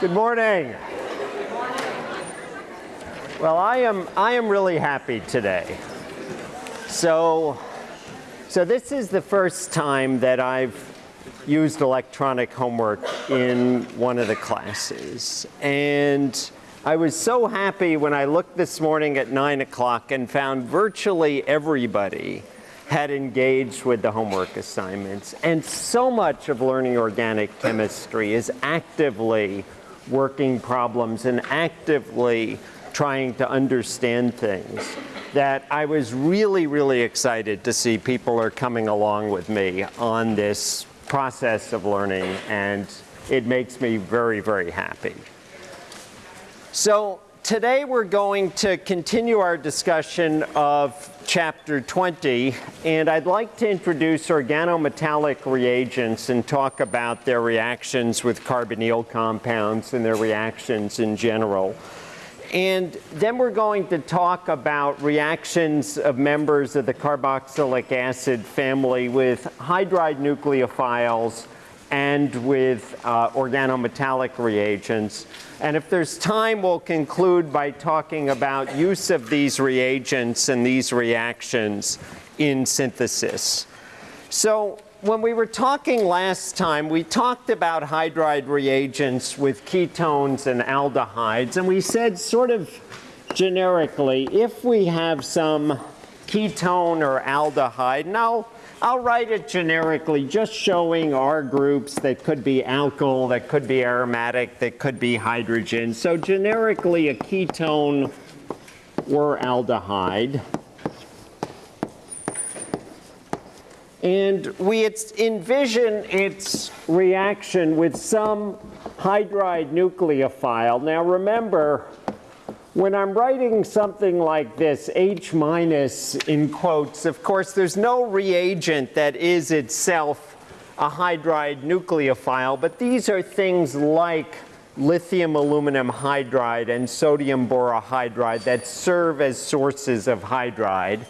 Good morning. Well, I am, I am really happy today. So, so this is the first time that I've used electronic homework in one of the classes. And I was so happy when I looked this morning at 9 o'clock and found virtually everybody had engaged with the homework assignments. And so much of learning organic chemistry is actively working problems and actively trying to understand things that I was really, really excited to see people are coming along with me on this process of learning and it makes me very, very happy. So today we're going to continue our discussion of chapter 20 and I'd like to introduce organometallic reagents and talk about their reactions with carbonyl compounds and their reactions in general. And then we're going to talk about reactions of members of the carboxylic acid family with hydride nucleophiles and with uh, organometallic reagents. And if there's time, we'll conclude by talking about use of these reagents and these reactions in synthesis. So when we were talking last time, we talked about hydride reagents with ketones and aldehydes, and we said sort of generically, if we have some ketone or aldehyde, now I'll write it generically, just showing R groups that could be alkyl, that could be aromatic, that could be hydrogen. So generically, a ketone or aldehyde. And we envision its reaction with some hydride nucleophile. Now remember, when I'm writing something like this, H minus in quotes, of course, there's no reagent that is itself a hydride nucleophile, but these are things like lithium aluminum hydride and sodium borohydride that serve as sources of hydride.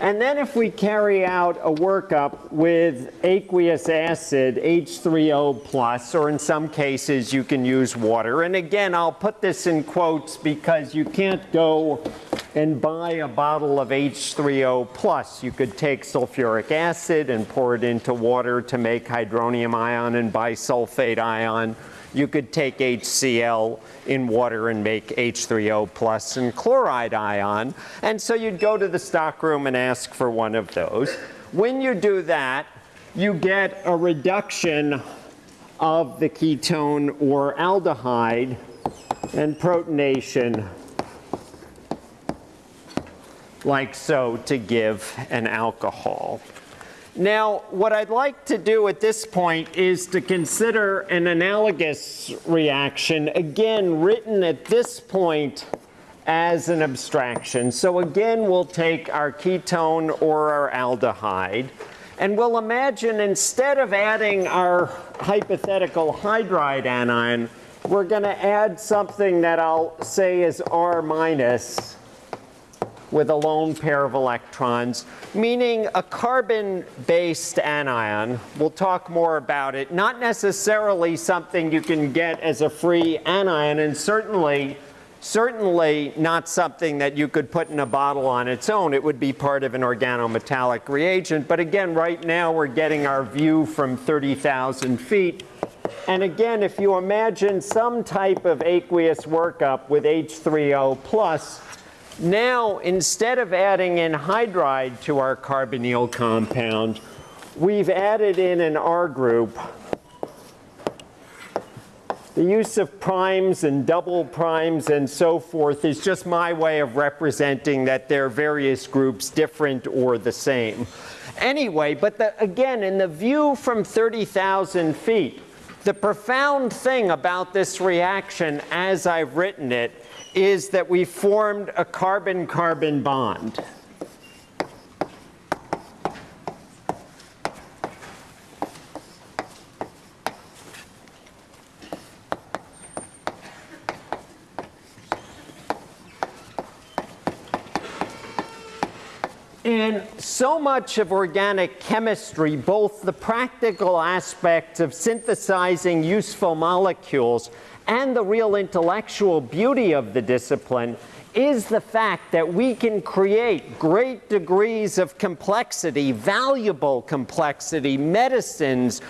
And then if we carry out a workup with aqueous acid, H3O plus, or in some cases you can use water. And again, I'll put this in quotes because you can't go and buy a bottle of H3O plus. You could take sulfuric acid and pour it into water to make hydronium ion and bisulfate ion you could take HCl in water and make H3O plus and chloride ion. And so you'd go to the stockroom and ask for one of those. When you do that, you get a reduction of the ketone or aldehyde and protonation like so to give an alcohol. Now, what I'd like to do at this point is to consider an analogous reaction, again, written at this point as an abstraction. So again, we'll take our ketone or our aldehyde, and we'll imagine instead of adding our hypothetical hydride anion, we're going to add something that I'll say is R minus with a lone pair of electrons, meaning a carbon-based anion. We'll talk more about it. Not necessarily something you can get as a free anion, and certainly, certainly not something that you could put in a bottle on its own. It would be part of an organometallic reagent. But again, right now we're getting our view from 30,000 feet. And again, if you imagine some type of aqueous workup with H3O plus, now, instead of adding in hydride to our carbonyl compound, we've added in an R group. The use of primes and double primes and so forth is just my way of representing that there are various groups different or the same. Anyway, but the, again, in the view from 30,000 feet, the profound thing about this reaction as I've written it is that we formed a carbon-carbon bond. And so much of organic chemistry, both the practical aspects of synthesizing useful molecules and the real intellectual beauty of the discipline is the fact that we can create great degrees of complexity, valuable complexity, medicines,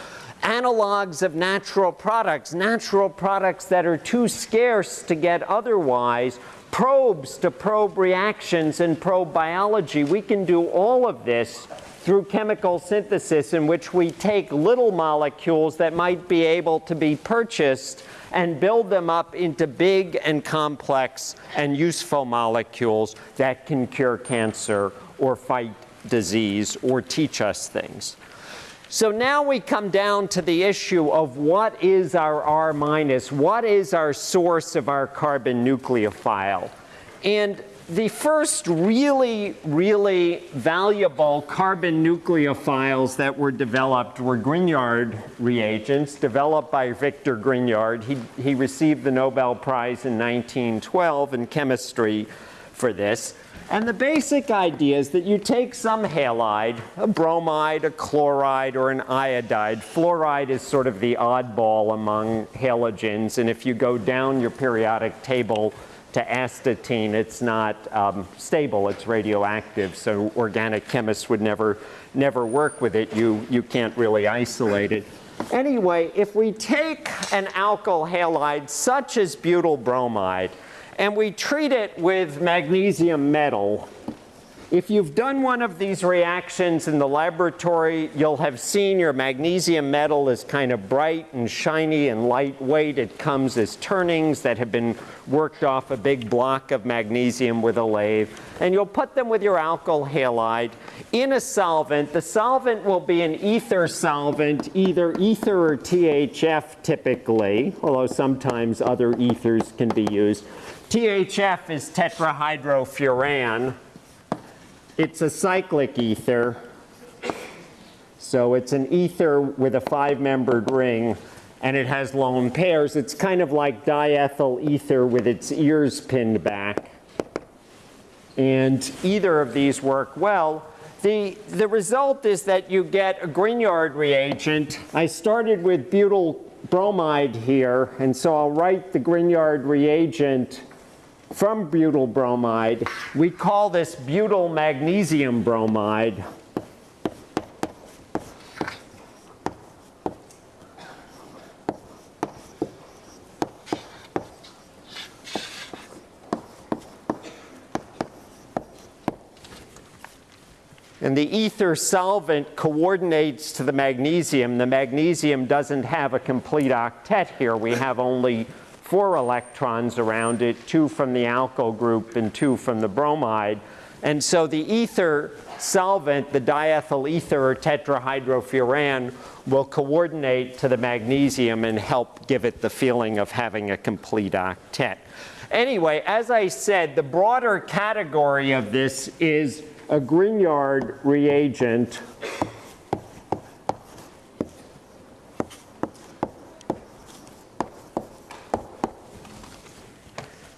analogs of natural products, natural products that are too scarce to get otherwise, probes to probe reactions and probe biology. We can do all of this through chemical synthesis in which we take little molecules that might be able to be purchased and build them up into big and complex and useful molecules that can cure cancer or fight disease or teach us things. So now we come down to the issue of what is our R minus, what is our source of our carbon nucleophile? And the first really, really valuable carbon nucleophiles that were developed were Grignard reagents developed by Victor Grignard. He, he received the Nobel Prize in 1912 in chemistry for this. And the basic idea is that you take some halide, a bromide, a chloride, or an iodide. Fluoride is sort of the oddball among halogens, and if you go down your periodic table, to astatine, it's not um, stable, it's radioactive, so organic chemists would never, never work with it. You, you can't really isolate it. Anyway, if we take an alkyl halide such as butyl bromide and we treat it with magnesium metal, if you've done one of these reactions in the laboratory, you'll have seen your magnesium metal is kind of bright and shiny and lightweight. It comes as turnings that have been worked off a big block of magnesium with a lathe. And you'll put them with your alkyl halide in a solvent. The solvent will be an ether solvent, either ether or THF typically, although sometimes other ethers can be used. THF is tetrahydrofuran. It's a cyclic ether. So it's an ether with a five-membered ring, and it has lone pairs. It's kind of like diethyl ether with its ears pinned back. And either of these work well. The, the result is that you get a Grignard reagent. I started with butyl bromide here, and so I'll write the Grignard reagent from butyl bromide. We call this butyl magnesium bromide. And the ether solvent coordinates to the magnesium. The magnesium doesn't have a complete octet here. We have only four electrons around it, two from the alkyl group and two from the bromide. And so the ether solvent, the diethyl ether or tetrahydrofuran, will coordinate to the magnesium and help give it the feeling of having a complete octet. Anyway, as I said, the broader category of this is a Grignard reagent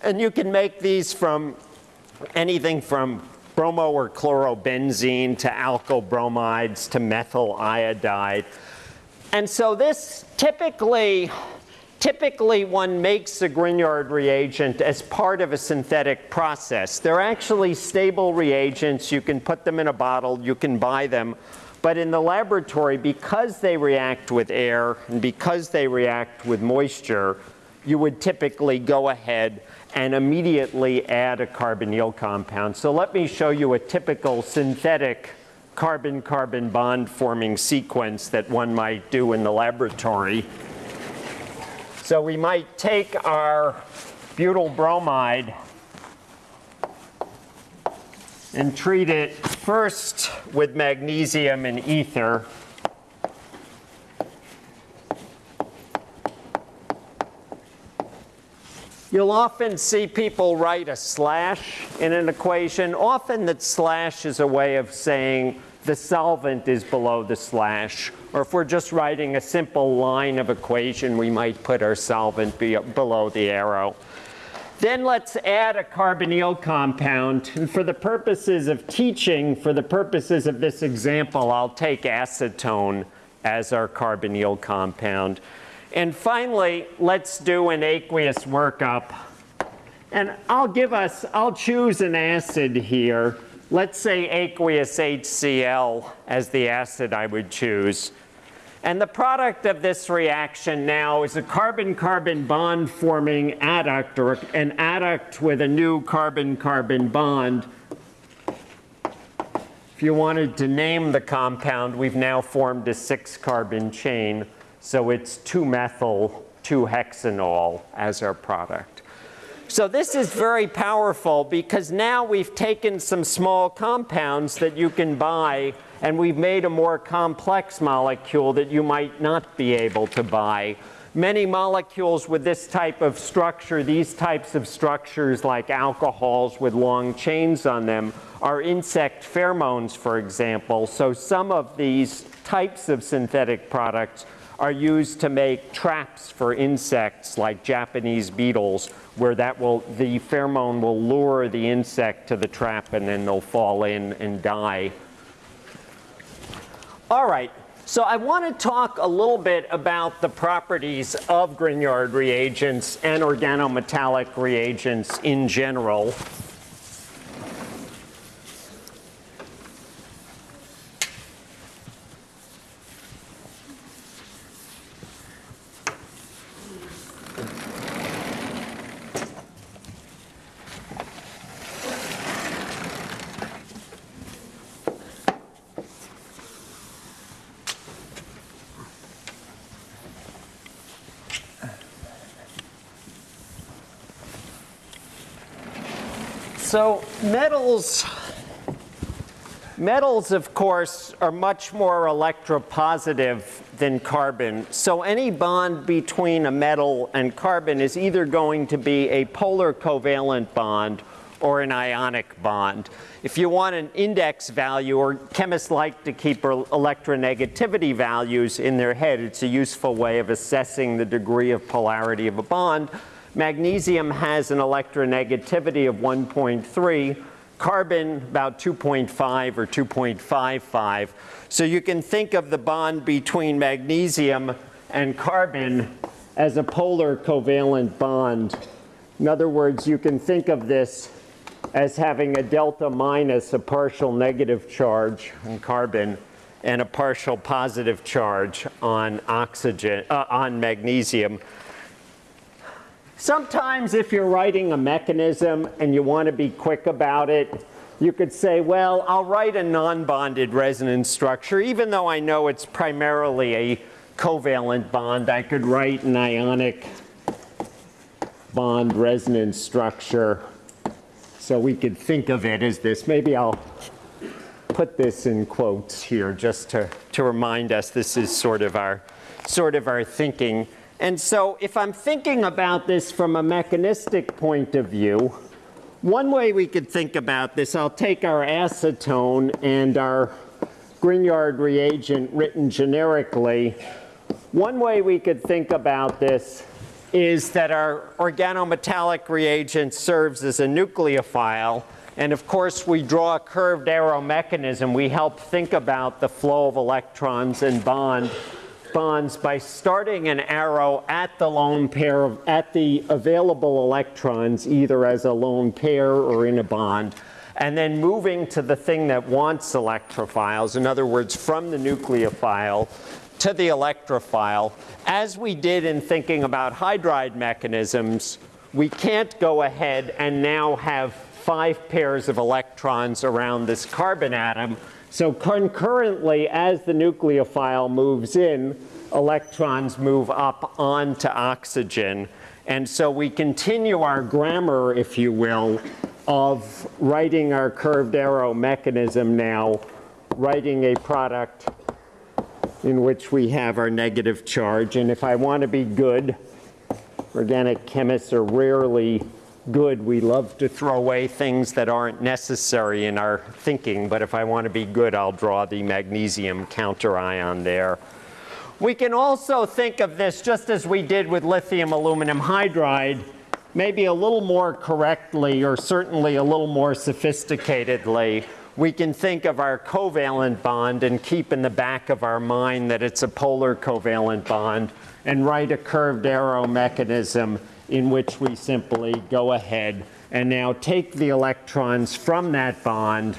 And you can make these from anything from bromo or chlorobenzene to alkyl bromides to methyl iodide. And so this typically, typically one makes a Grignard reagent as part of a synthetic process. They're actually stable reagents. You can put them in a bottle. You can buy them. But in the laboratory, because they react with air and because they react with moisture, you would typically go ahead and immediately add a carbonyl compound. So let me show you a typical synthetic carbon-carbon bond forming sequence that one might do in the laboratory. So we might take our butyl bromide and treat it first with magnesium and ether You'll often see people write a slash in an equation. Often that slash is a way of saying the solvent is below the slash. Or if we're just writing a simple line of equation, we might put our solvent be below the arrow. Then let's add a carbonyl compound. And for the purposes of teaching, for the purposes of this example, I'll take acetone as our carbonyl compound. And finally, let's do an aqueous workup. And I'll give us, I'll choose an acid here. Let's say aqueous HCl as the acid I would choose. And the product of this reaction now is a carbon-carbon bond forming adduct or an adduct with a new carbon-carbon bond. If you wanted to name the compound, we've now formed a six carbon chain. So it's 2-methyl 2-hexanol as our product. So this is very powerful because now we've taken some small compounds that you can buy and we've made a more complex molecule that you might not be able to buy. Many molecules with this type of structure, these types of structures like alcohols with long chains on them, are insect pheromones, for example. So some of these types of synthetic products are used to make traps for insects like Japanese beetles, where that will, the pheromone will lure the insect to the trap and then they'll fall in and die. All right, so I want to talk a little bit about the properties of Grignard reagents and organometallic reagents in general. So metals, metals of course are much more electropositive than carbon. So any bond between a metal and carbon is either going to be a polar covalent bond or an ionic bond. If you want an index value, or chemists like to keep electronegativity values in their head, it's a useful way of assessing the degree of polarity of a bond. Magnesium has an electronegativity of 1.3, carbon about 2.5 or 2.55. So you can think of the bond between magnesium and carbon as a polar covalent bond. In other words, you can think of this as having a delta minus, a partial negative charge on carbon, and a partial positive charge on oxygen, uh, on magnesium. Sometimes if you're writing a mechanism and you want to be quick about it, you could say, well, I'll write a non-bonded resonance structure. Even though I know it's primarily a covalent bond, I could write an ionic bond resonance structure. So we could think of it as this. Maybe I'll put this in quotes here just to, to remind us this is sort of our, sort of our thinking. And so if I'm thinking about this from a mechanistic point of view, one way we could think about this, I'll take our acetone and our Grignard reagent written generically. One way we could think about this is that our organometallic reagent serves as a nucleophile. And of course, we draw a curved arrow mechanism. We help think about the flow of electrons and bond bonds by starting an arrow at the lone pair of, at the available electrons, either as a lone pair or in a bond, and then moving to the thing that wants electrophiles, in other words, from the nucleophile to the electrophile. As we did in thinking about hydride mechanisms, we can't go ahead and now have five pairs of electrons around this carbon atom so concurrently, as the nucleophile moves in, electrons move up onto oxygen. And so we continue our grammar, if you will, of writing our curved arrow mechanism now, writing a product in which we have our negative charge. And if I want to be good, organic chemists are rarely good, we love to throw away things that aren't necessary in our thinking, but if I want to be good, I'll draw the magnesium counter ion there. We can also think of this just as we did with lithium aluminum hydride, maybe a little more correctly or certainly a little more sophisticatedly. we can think of our covalent bond and keep in the back of our mind that it's a polar covalent bond and write a curved arrow mechanism in which we simply go ahead and now take the electrons from that bond,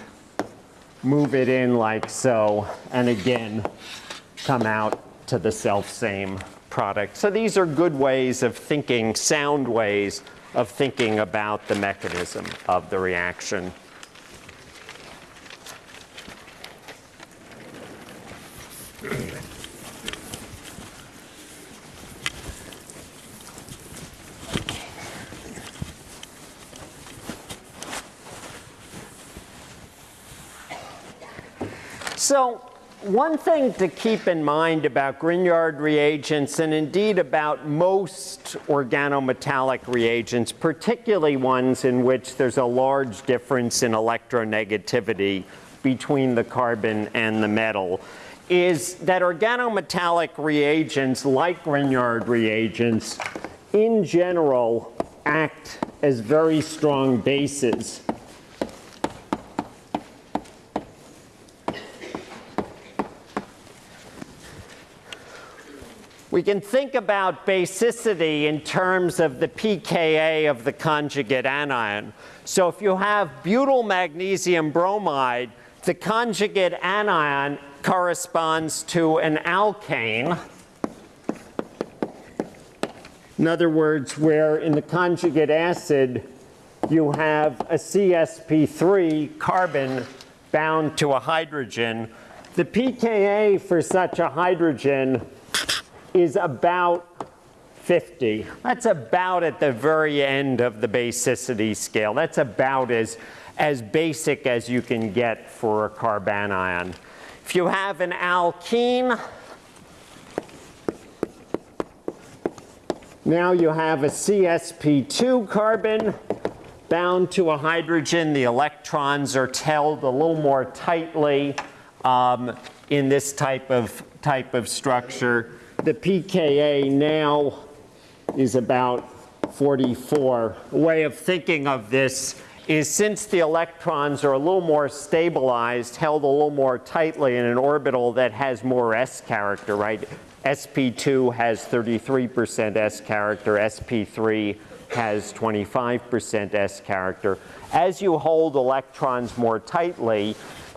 move it in like so, and again, come out to the self-same product. So these are good ways of thinking, sound ways of thinking about the mechanism of the reaction. So one thing to keep in mind about Grignard reagents and indeed about most organometallic reagents, particularly ones in which there's a large difference in electronegativity between the carbon and the metal, is that organometallic reagents like Grignard reagents in general act as very strong bases We can think about basicity in terms of the pKa of the conjugate anion. So if you have butyl magnesium bromide, the conjugate anion corresponds to an alkane. In other words, where in the conjugate acid you have a CSP3 carbon bound to a hydrogen, the pKa for such a hydrogen is about 50. That's about at the very end of the basicity scale. That's about as, as basic as you can get for a carbanion. If you have an alkene, now you have a CSP2 carbon bound to a hydrogen. The electrons are held a little more tightly um, in this type of, type of structure the pKa now is about 44. A way of thinking of this is since the electrons are a little more stabilized, held a little more tightly in an orbital that has more S character, right? sp2 has 33% S character, sp3 has 25% S character. As you hold electrons more tightly,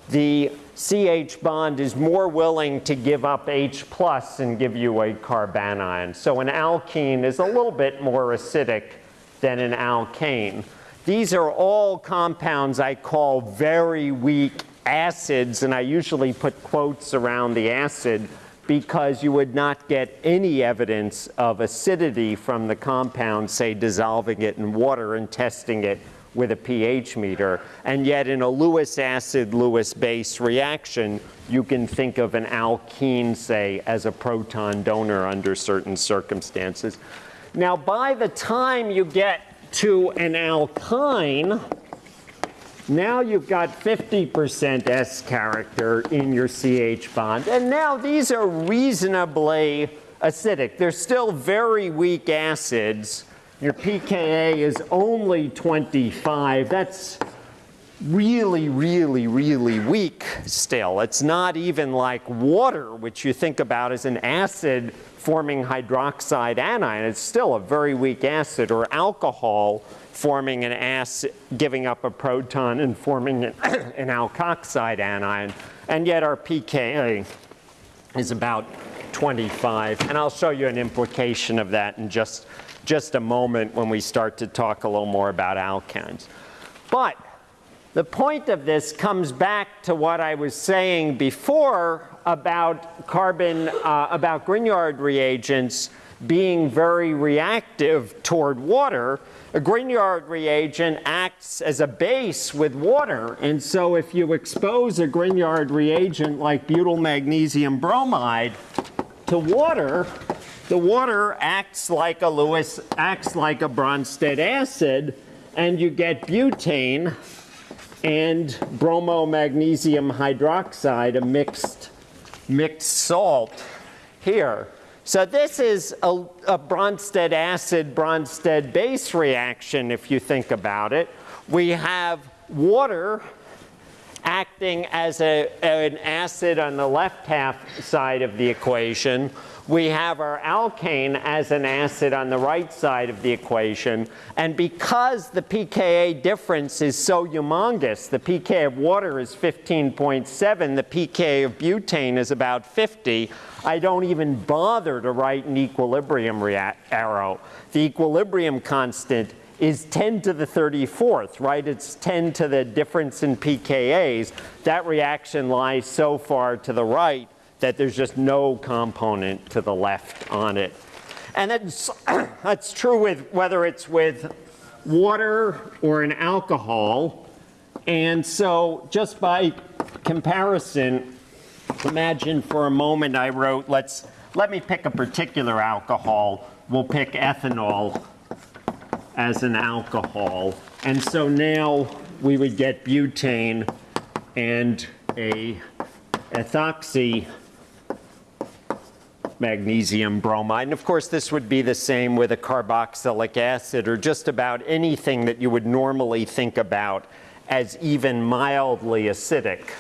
the CH bond is more willing to give up H plus and give you a carbanion. So an alkene is a little bit more acidic than an alkane. These are all compounds I call very weak acids, and I usually put quotes around the acid because you would not get any evidence of acidity from the compound, say dissolving it in water and testing it with a pH meter. And yet in a Lewis acid, Lewis base reaction, you can think of an alkene, say, as a proton donor under certain circumstances. Now, by the time you get to an alkyne, now you've got 50% S character in your CH bond. And now these are reasonably acidic. They're still very weak acids, your pKa is only 25. That's really, really, really weak still. It's not even like water, which you think about as an acid forming hydroxide anion. It's still a very weak acid, or alcohol forming an acid, giving up a proton and forming an, an alkoxide anion. And yet our pKa is about 25. And I'll show you an implication of that in just just a moment when we start to talk a little more about alkanes. But the point of this comes back to what I was saying before about carbon, uh, about Grignard reagents being very reactive toward water. A Grignard reagent acts as a base with water. And so if you expose a Grignard reagent like butyl magnesium bromide to water, the water acts like a Lewis, acts like a Bronsted acid, and you get butane and bromomagnesium hydroxide, a mixed, mixed salt here. So this is a, a Bronsted acid, Bronsted base reaction, if you think about it. We have water acting as a, an acid on the left half side of the equation. We have our alkane as an acid on the right side of the equation. And because the pKa difference is so humongous, the pK of water is 15.7, the pK of butane is about 50, I don't even bother to write an equilibrium arrow. The equilibrium constant is 10 to the 34th, right? It's 10 to the difference in pKa's. That reaction lies so far to the right that there's just no component to the left on it. And that's, that's true with whether it's with water or an alcohol. And so just by comparison, imagine for a moment I wrote, let's, let me pick a particular alcohol. We'll pick ethanol as an alcohol. And so now we would get butane and a ethoxy magnesium bromide. And of course, this would be the same with a carboxylic acid or just about anything that you would normally think about as even mildly acidic.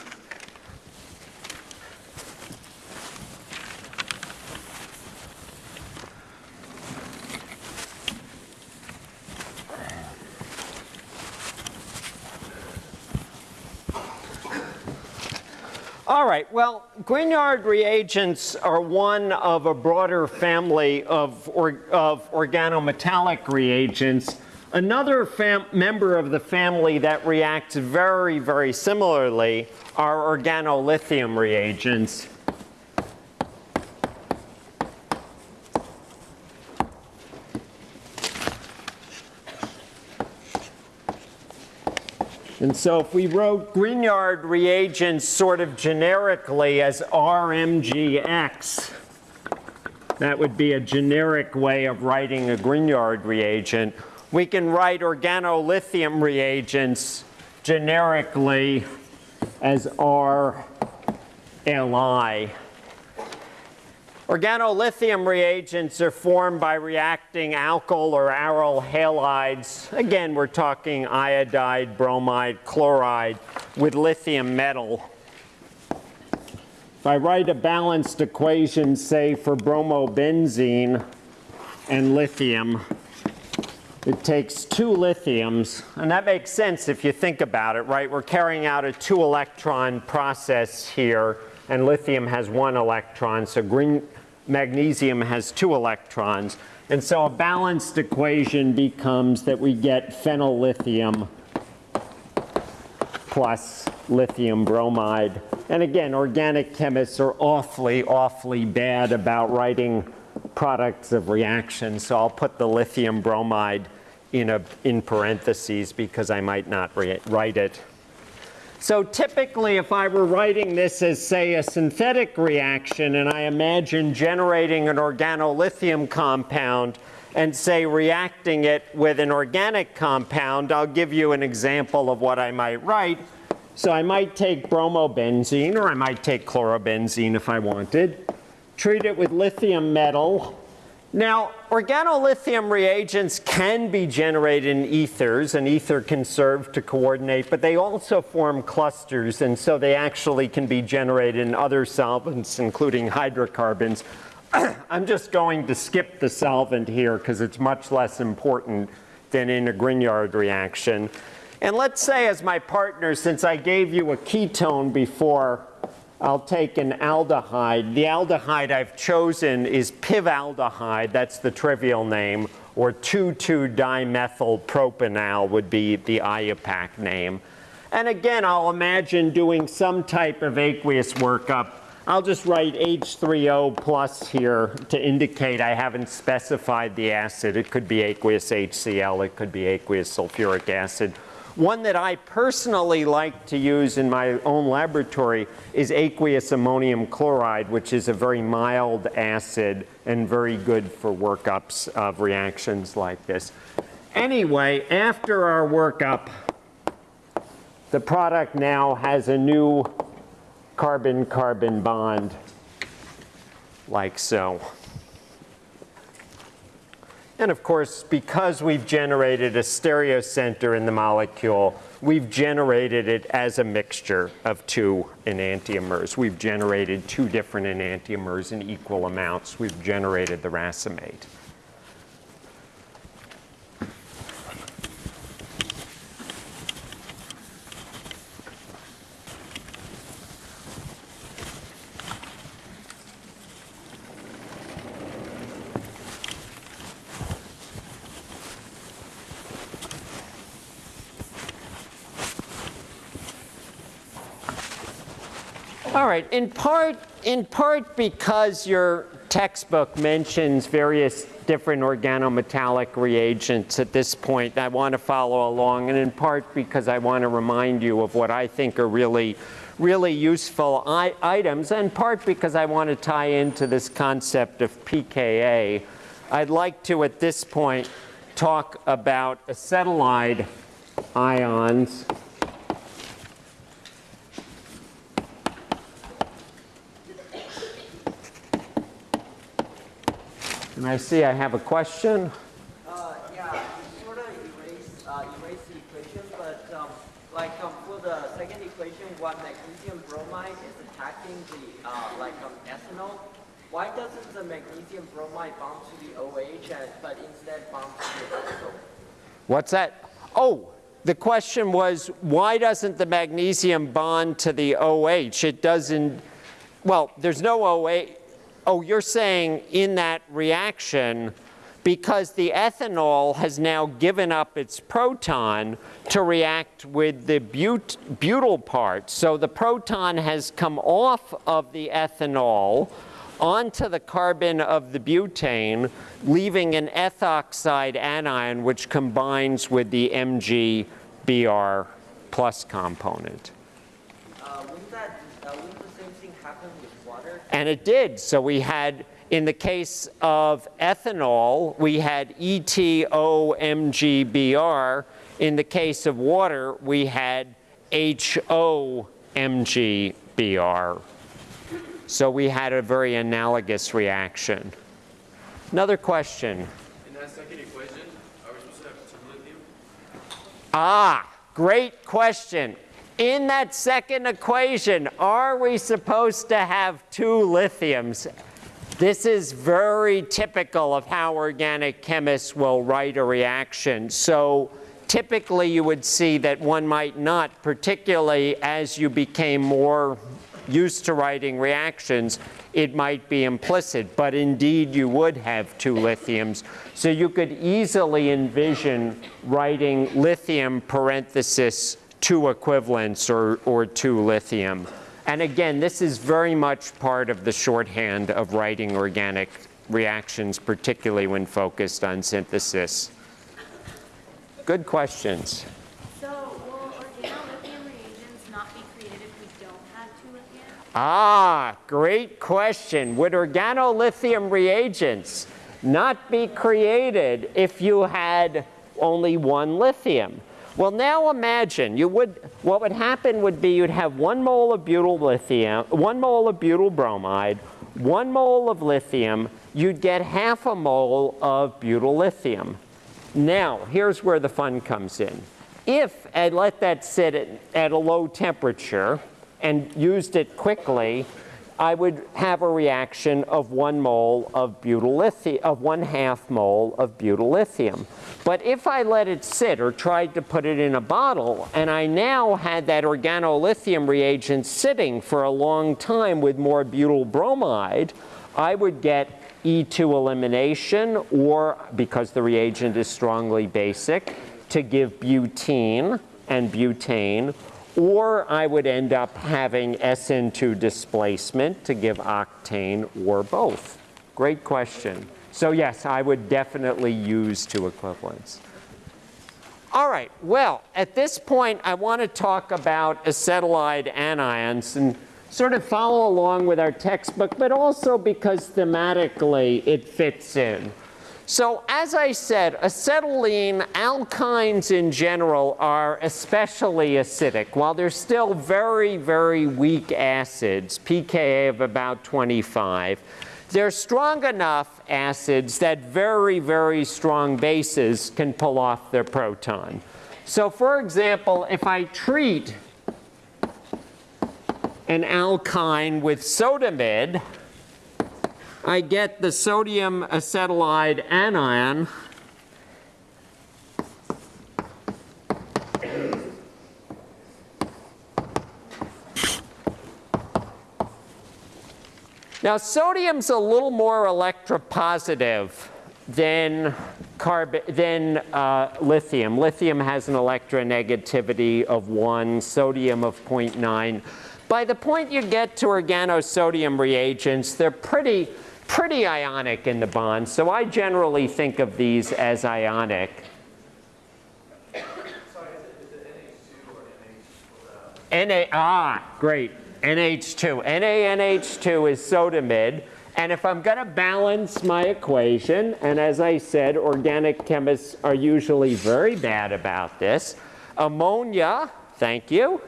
All right, well, Grignard reagents are one of a broader family of, or, of organometallic reagents. Another member of the family that reacts very, very similarly are organolithium reagents. And so if we wrote Grignard reagents sort of generically as RMGX, that would be a generic way of writing a Grignard reagent. We can write organolithium reagents generically as RLI. Organolithium reagents are formed by reacting alkyl or aryl halides. Again, we're talking iodide, bromide, chloride with lithium metal. If I write a balanced equation, say for bromobenzene and lithium, it takes two lithiums, and that makes sense if you think about it, right? We're carrying out a two electron process here, and lithium has one electron, so green, magnesium has two electrons. And so a balanced equation becomes that we get phenyl lithium plus lithium bromide. And again, organic chemists are awfully, awfully bad about writing products of reaction. So I'll put the lithium bromide in, a, in parentheses because I might not write it. So typically, if I were writing this as, say, a synthetic reaction, and I imagine generating an organolithium compound and, say, reacting it with an organic compound, I'll give you an example of what I might write. So I might take bromobenzene, or I might take chlorobenzene if I wanted, treat it with lithium metal, now, organolithium reagents can be generated in ethers, and ether can serve to coordinate, but they also form clusters, and so they actually can be generated in other solvents, including hydrocarbons. I'm just going to skip the solvent here because it's much less important than in a Grignard reaction. And let's say as my partner, since I gave you a ketone before, I'll take an aldehyde. The aldehyde I've chosen is pivaldehyde, that's the trivial name, or 2,2-dimethyl would be the IUPAC name. And again, I'll imagine doing some type of aqueous workup. I'll just write H3O plus here to indicate I haven't specified the acid. It could be aqueous HCl, it could be aqueous sulfuric acid. One that I personally like to use in my own laboratory is aqueous ammonium chloride, which is a very mild acid and very good for workups of reactions like this. Anyway, after our workup, the product now has a new carbon-carbon bond like so. And of course, because we've generated a stereocenter in the molecule, we've generated it as a mixture of two enantiomers. We've generated two different enantiomers in equal amounts. We've generated the racemate. All right, in part, in part because your textbook mentions various different organometallic reagents at this point, I want to follow along, and in part because I want to remind you of what I think are really, really useful items, and part because I want to tie into this concept of pKa. I'd like to, at this point, talk about acetylide ions I see I have a question. Uh, yeah, you sort of erase, uh, erase the equation, but um, like um, for the second equation, what magnesium bromide is attacking the uh, like um, ethanol, why doesn't the magnesium bromide bond to the OH, and, but instead bond to the ethanol? What's that? Oh, the question was, why doesn't the magnesium bond to the OH? It doesn't, well, there's no OH oh, you're saying in that reaction, because the ethanol has now given up its proton to react with the but butyl part. So the proton has come off of the ethanol onto the carbon of the butane, leaving an ethoxide anion which combines with the MgBr plus component. And it did. So we had, in the case of ethanol, we had ETOMGBR. In the case of water, we had HOMGBR. So we had a very analogous reaction. Another question. In that second equation, are we supposed to have two lithium? Ah, great question in that second equation, are we supposed to have two lithiums? This is very typical of how organic chemists will write a reaction. So typically you would see that one might not, particularly as you became more used to writing reactions, it might be implicit, but indeed you would have two lithiums. So you could easily envision writing lithium parenthesis two equivalents or, or two lithium. And again, this is very much part of the shorthand of writing organic reactions, particularly when focused on synthesis. Good questions. So will organolithium reagents not be created if we don't have two lithium? Ah, great question. Would organolithium reagents not be created if you had only one lithium? Well, now imagine you would, what would happen would be you'd have one mole of butyl lithium, one mole of butyl bromide, one mole of lithium, you'd get half a mole of butyl lithium. Now, here's where the fun comes in. If I let that sit at, at a low temperature and used it quickly, I would have a reaction of one mole of butyl lithium, of one half mole of butyl lithium. But if I let it sit or tried to put it in a bottle, and I now had that organolithium reagent sitting for a long time with more butyl bromide, I would get E2 elimination, or because the reagent is strongly basic, to give butene and butane, or I would end up having SN2 displacement to give octane or both. Great question. So yes, I would definitely use two equivalents. All right, well, at this point, I want to talk about acetylide anions and sort of follow along with our textbook, but also because thematically it fits in. So as I said, acetylene, alkynes in general are especially acidic. While they're still very, very weak acids, pKa of about 25, They're strong enough acids that very, very strong bases can pull off their proton. So for example, if I treat an alkyne with sodamide, I get the sodium acetylide anion Now, sodium's a little more electropositive than, carb- than uh, lithium. Lithium has an electronegativity of 1, sodium of 0.9. By the point you get to organosodium reagents, they're pretty, pretty ionic in the bond. So I generally think of these as ionic. Na, ah, great. NH2. NaNH2 is sodamide. And if I'm going to balance my equation, and as I said, organic chemists are usually very bad about this, ammonia, thank you,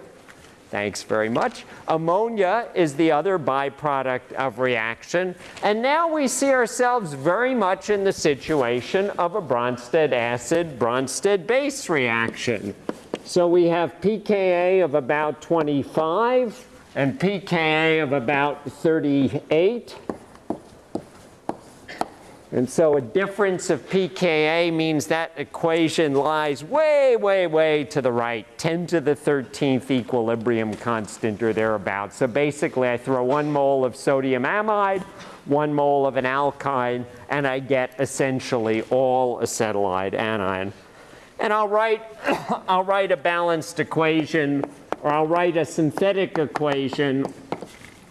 thanks very much. Ammonia is the other byproduct of reaction. And now we see ourselves very much in the situation of a Bronsted acid, Bronsted base reaction. So we have pKa of about 25 and pKa of about 38. And so a difference of pKa means that equation lies way, way, way to the right, 10 to the 13th equilibrium constant or thereabouts. So basically I throw one mole of sodium amide, one mole of an alkyne, and I get essentially all acetylide anion. And I'll write, I'll write a balanced equation, or I'll write a synthetic equation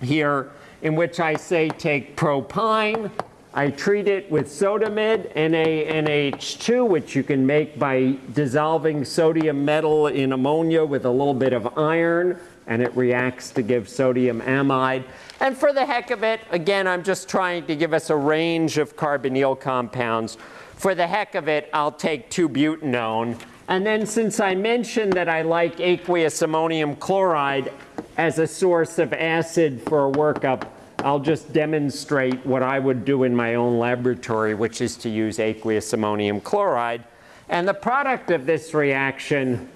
here in which I say take propyne, I treat it with sodamide, NaNH2, which you can make by dissolving sodium metal in ammonia with a little bit of iron, and it reacts to give sodium amide. And for the heck of it, again, I'm just trying to give us a range of carbonyl compounds. For the heck of it, I'll take 2-butanone. And then since I mentioned that I like aqueous ammonium chloride as a source of acid for a workup, I'll just demonstrate what I would do in my own laboratory, which is to use aqueous ammonium chloride. And the product of this reaction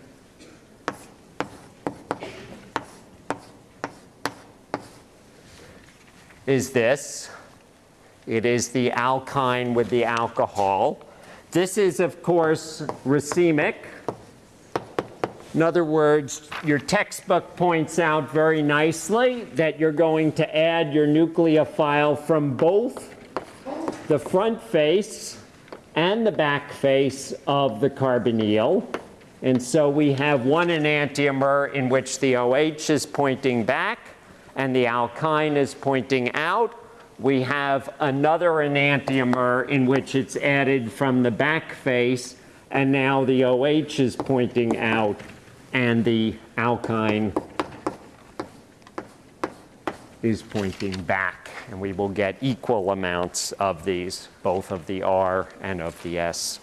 is this. It is the alkyne with the alcohol. This is, of course, racemic. In other words, your textbook points out very nicely that you're going to add your nucleophile from both the front face and the back face of the carbonyl. And so we have one enantiomer in which the OH is pointing back and the alkyne is pointing out. We have another enantiomer in which it's added from the back face and now the OH is pointing out and the alkyne is pointing back. And we will get equal amounts of these, both of the R and of the S.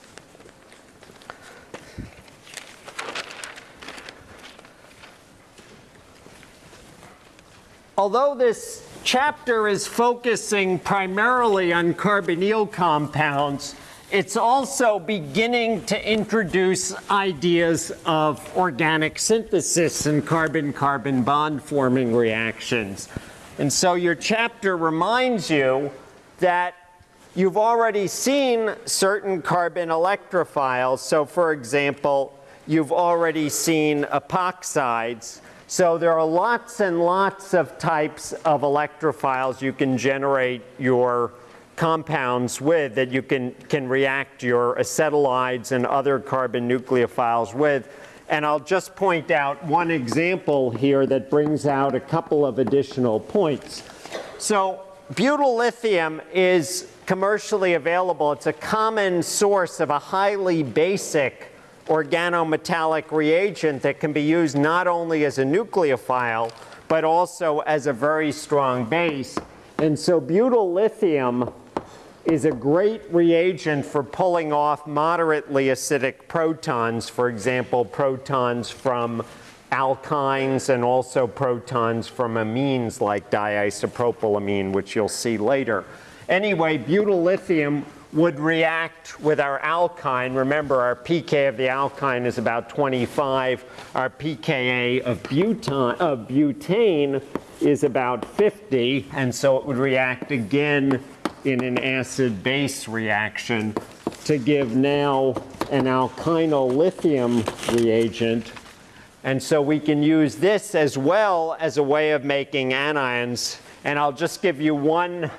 Although this chapter is focusing primarily on carbonyl compounds, it's also beginning to introduce ideas of organic synthesis and carbon-carbon bond forming reactions. And so your chapter reminds you that you've already seen certain carbon electrophiles. So for example, you've already seen epoxides. So there are lots and lots of types of electrophiles you can generate your compounds with that you can, can react your acetylides and other carbon nucleophiles with. And I'll just point out one example here that brings out a couple of additional points. So butyl lithium is commercially available. It's a common source of a highly basic organometallic reagent that can be used not only as a nucleophile, but also as a very strong base. And so butyl lithium is a great reagent for pulling off moderately acidic protons, for example, protons from alkynes and also protons from amines like diisopropylamine, which you'll see later. Anyway, butyl lithium would react with our alkyne. Remember, our pK of the alkyne is about 25. Our pKa of butane, of butane is about 50, and so it would react again in an acid-base reaction to give now an alkynyl lithium reagent. And so we can use this as well as a way of making anions. And I'll just give you one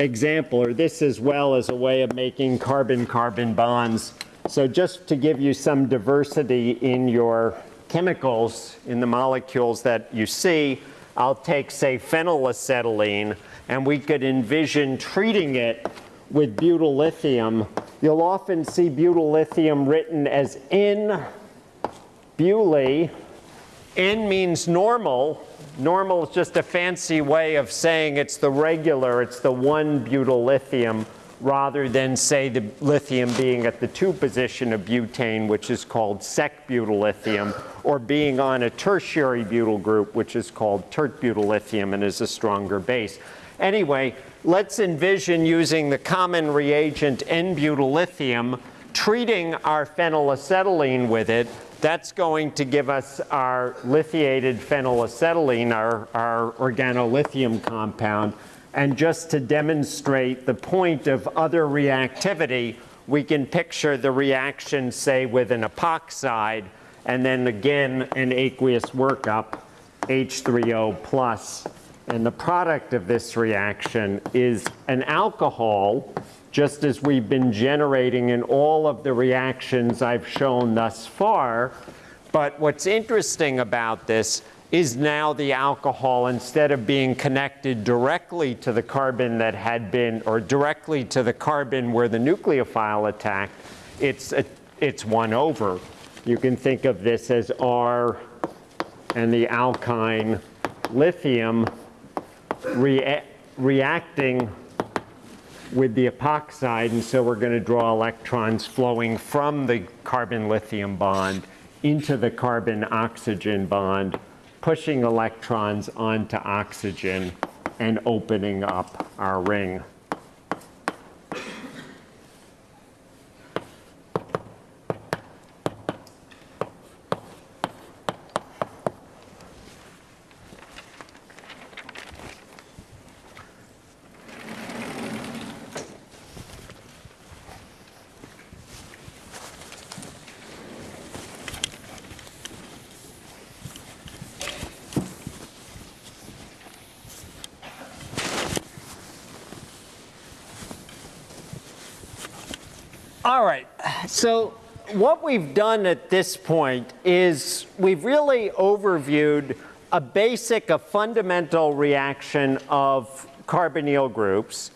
example, or this as well as a way of making carbon-carbon bonds. So just to give you some diversity in your chemicals, in the molecules that you see, I'll take, say, phenylacetylene, and we could envision treating it with butyl lithium. You'll often see butyl lithium written as N BuLi. N means normal. Normal is just a fancy way of saying it's the regular, it's the one butyl lithium, rather than say the lithium being at the two position of butane, which is called sec butyl lithium, or being on a tertiary butyl group, which is called tert butyl lithium and is a stronger base. Anyway, let's envision using the common reagent N-butyl lithium, treating our phenylacetylene with it, that's going to give us our lithiated phenylacetylene, our, our organolithium compound. And just to demonstrate the point of other reactivity, we can picture the reaction, say, with an epoxide, and then again an aqueous workup, H3O plus. And the product of this reaction is an alcohol, just as we've been generating in all of the reactions I've shown thus far. But what's interesting about this is now the alcohol, instead of being connected directly to the carbon that had been, or directly to the carbon where the nucleophile attacked, it's, a, it's one over. You can think of this as R and the alkyne lithium rea reacting with the epoxide, and so we're going to draw electrons flowing from the carbon-lithium bond into the carbon-oxygen bond, pushing electrons onto oxygen and opening up our ring. All right, so what we've done at this point is we've really overviewed a basic, a fundamental reaction of carbonyl groups.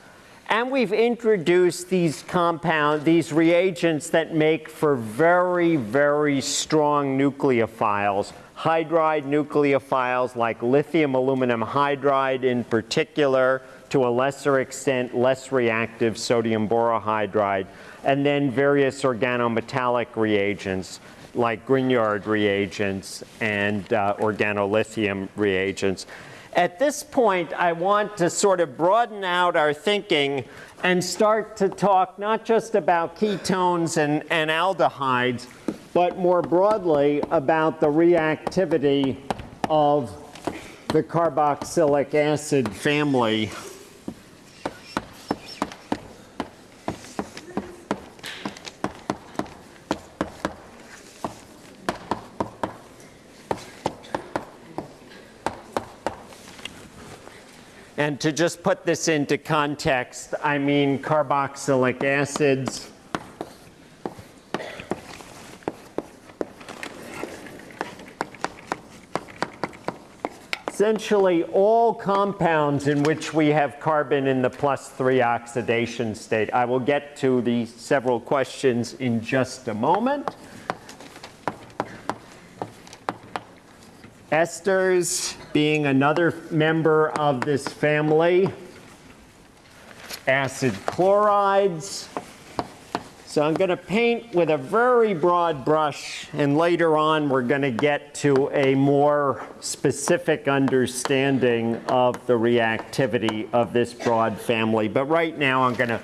And we've introduced these compound, these reagents that make for very, very strong nucleophiles, hydride nucleophiles like lithium aluminum hydride in particular, to a lesser extent, less reactive sodium borohydride and then various organometallic reagents like Grignard reagents and uh, organolithium reagents. At this point, I want to sort of broaden out our thinking and start to talk not just about ketones and, and aldehydes, but more broadly about the reactivity of the carboxylic acid family And to just put this into context, I mean carboxylic acids. Essentially all compounds in which we have carbon in the plus three oxidation state. I will get to the several questions in just a moment. Esters being another member of this family. Acid chlorides, So I'm going to paint with a very broad brush, and later on, we're going to get to a more specific understanding of the reactivity of this broad family. But right now, I'm going to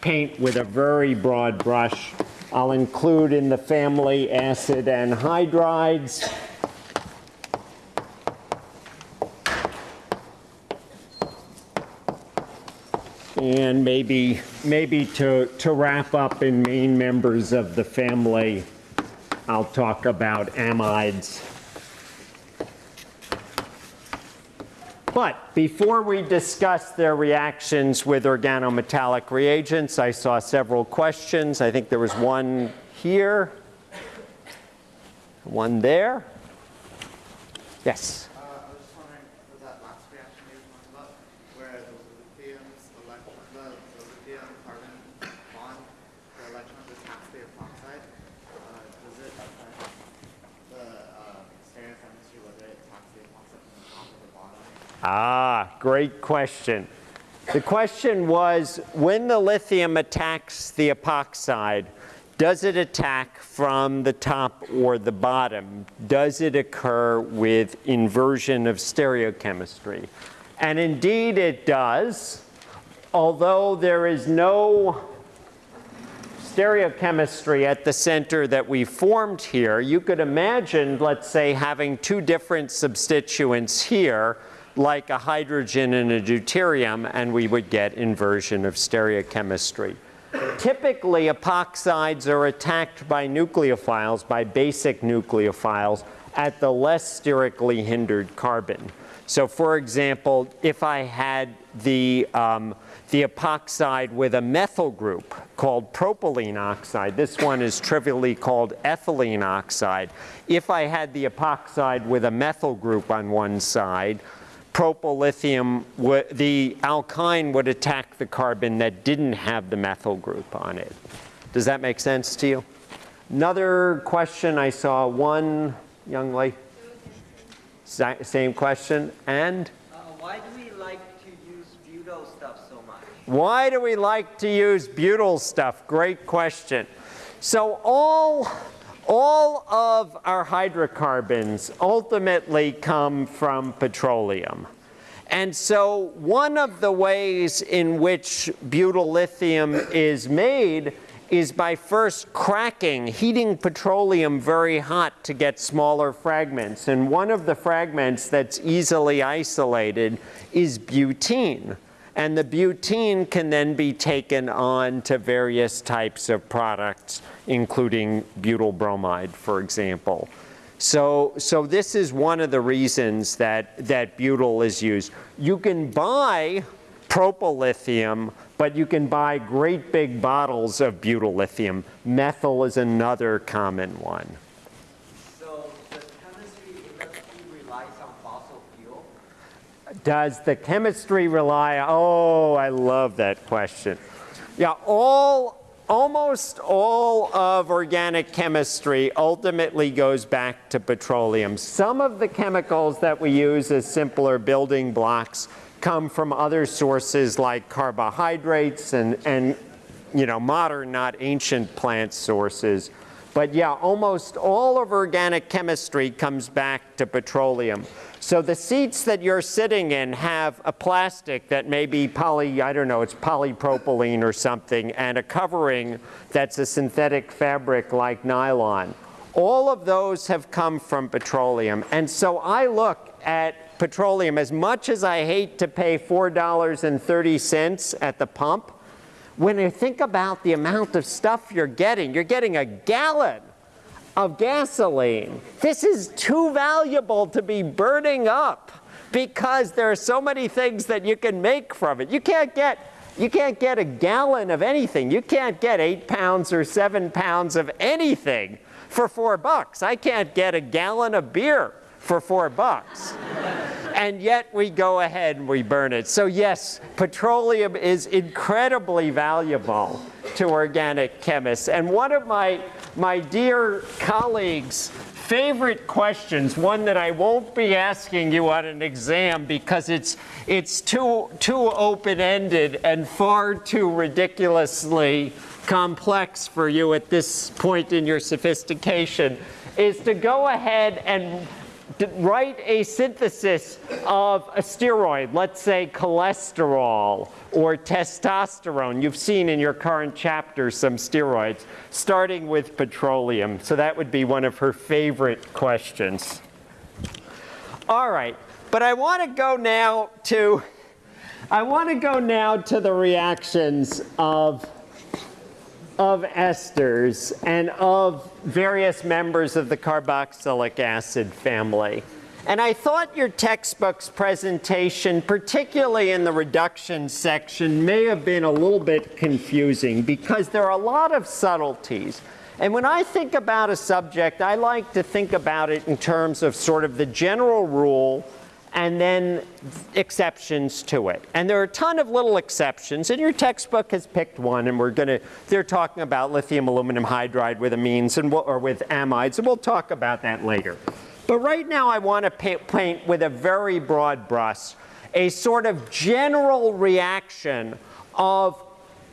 paint with a very broad brush. I'll include in the family acid anhydrides. And maybe, maybe to, to wrap up in main members of the family, I'll talk about amides. But before we discuss their reactions with organometallic reagents, I saw several questions. I think there was one here, one there. Yes. Uh, I was just wondering, for that last reaction you were talking about, where the lithium's electron, the, the lithium carbon bond, the electrons attach to the epoxide, uh, does it affect the, uh, stereochemistry, whether it attacks the epoxide from the top or the bottom? Ah, great question. The question was, when the lithium attacks the epoxide, does it attack from the top or the bottom? Does it occur with inversion of stereochemistry? And indeed it does, although there is no stereochemistry at the center that we formed here, you could imagine, let's say, having two different substituents here, like a hydrogen and a deuterium, and we would get inversion of stereochemistry. Typically, epoxides are attacked by nucleophiles, by basic nucleophiles, at the less sterically hindered carbon. So for example, if I had the, um, the epoxide with a methyl group called propylene oxide, this one is trivially called ethylene oxide. If I had the epoxide with a methyl group on one side, propylithium, the alkyne would attack the carbon that didn't have the methyl group on it. Does that make sense to you? Another question, I saw one young lady. Same question, and? Uh, why do we like to use butyl stuff so much? Why do we like to use butyl stuff? Great question. So all, all of our hydrocarbons ultimately come from petroleum. And so one of the ways in which butyl lithium is made is by first cracking, heating petroleum very hot to get smaller fragments. And one of the fragments that's easily isolated is butene. And the butene can then be taken on to various types of products, including butyl bromide, for example. So, so this is one of the reasons that, that butyl is used. You can buy propyllithium, but you can buy great big bottles of butyl lithium. Methyl is another common one. So the chemistry industry relies on fossil fuel. Does the chemistry rely, oh, I love that question. Yeah, all, almost all of organic chemistry ultimately goes back to petroleum. Some of the chemicals that we use as simpler building blocks come from other sources like carbohydrates and, and you know, modern, not ancient plant sources. But yeah, almost all of organic chemistry comes back to petroleum. So the seats that you're sitting in have a plastic that may be poly, I don't know, it's polypropylene or something, and a covering that's a synthetic fabric like nylon. All of those have come from petroleum. And so I look at petroleum, as much as I hate to pay $4.30 at the pump, when you think about the amount of stuff you're getting, you're getting a gallon of gasoline. This is too valuable to be burning up because there are so many things that you can make from it. You can't get you can't get a gallon of anything. You can't get eight pounds or seven pounds of anything for four bucks. I can't get a gallon of beer for four bucks. and yet we go ahead and we burn it. So yes, petroleum is incredibly valuable to organic chemists. And one of my, my dear colleagues favorite questions, one that I won't be asking you on an exam because it's, it's too, too open-ended and far too ridiculously complex for you at this point in your sophistication, is to go ahead and write a synthesis of a steroid, let's say cholesterol or testosterone. You've seen in your current chapter some steroids, starting with petroleum. So that would be one of her favorite questions. All right, but I want to go now to I want to go now to the reactions of of esters and of various members of the carboxylic acid family. And I thought your textbook's presentation, particularly in the reduction section, may have been a little bit confusing because there are a lot of subtleties. And when I think about a subject, I like to think about it in terms of sort of the general rule and then exceptions to it. And there are a ton of little exceptions, and your textbook has picked one, and we're gonna, they're talking about lithium aluminum hydride with amines and we'll, or with amides, and we'll talk about that later. But right now I want to paint with a very broad brush a sort of general reaction of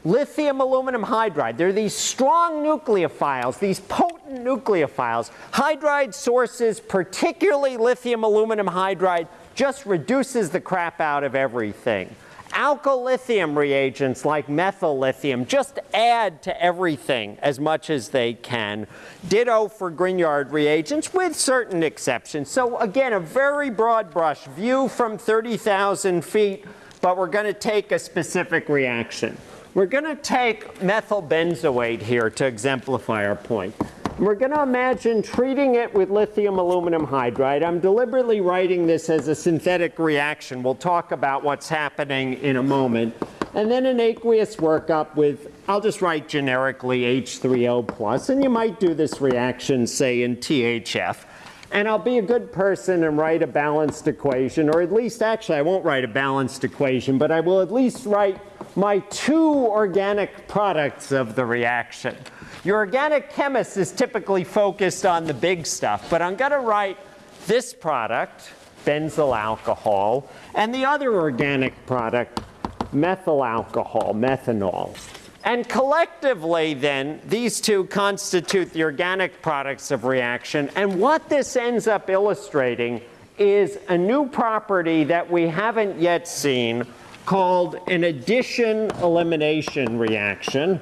lithium aluminum hydride. There are these strong nucleophiles, these potent nucleophiles. Hydride sources, particularly lithium aluminum hydride, just reduces the crap out of everything. Alkyllithium reagents like methyl lithium just add to everything as much as they can. Ditto for Grignard reagents with certain exceptions. So again, a very broad brush view from 30,000 feet, but we're going to take a specific reaction. We're going to take methyl benzoate here to exemplify our point. We're going to imagine treating it with lithium aluminum hydride. I'm deliberately writing this as a synthetic reaction. We'll talk about what's happening in a moment. And then an aqueous workup with, I'll just write generically H3O plus, and you might do this reaction, say, in THF. And I'll be a good person and write a balanced equation, or at least, actually, I won't write a balanced equation, but I will at least write my two organic products of the reaction. Your organic chemist is typically focused on the big stuff, but I'm going to write this product, benzyl alcohol, and the other organic product, methyl alcohol, methanol. And collectively, then, these two constitute the organic products of reaction. And what this ends up illustrating is a new property that we haven't yet seen called an addition elimination reaction.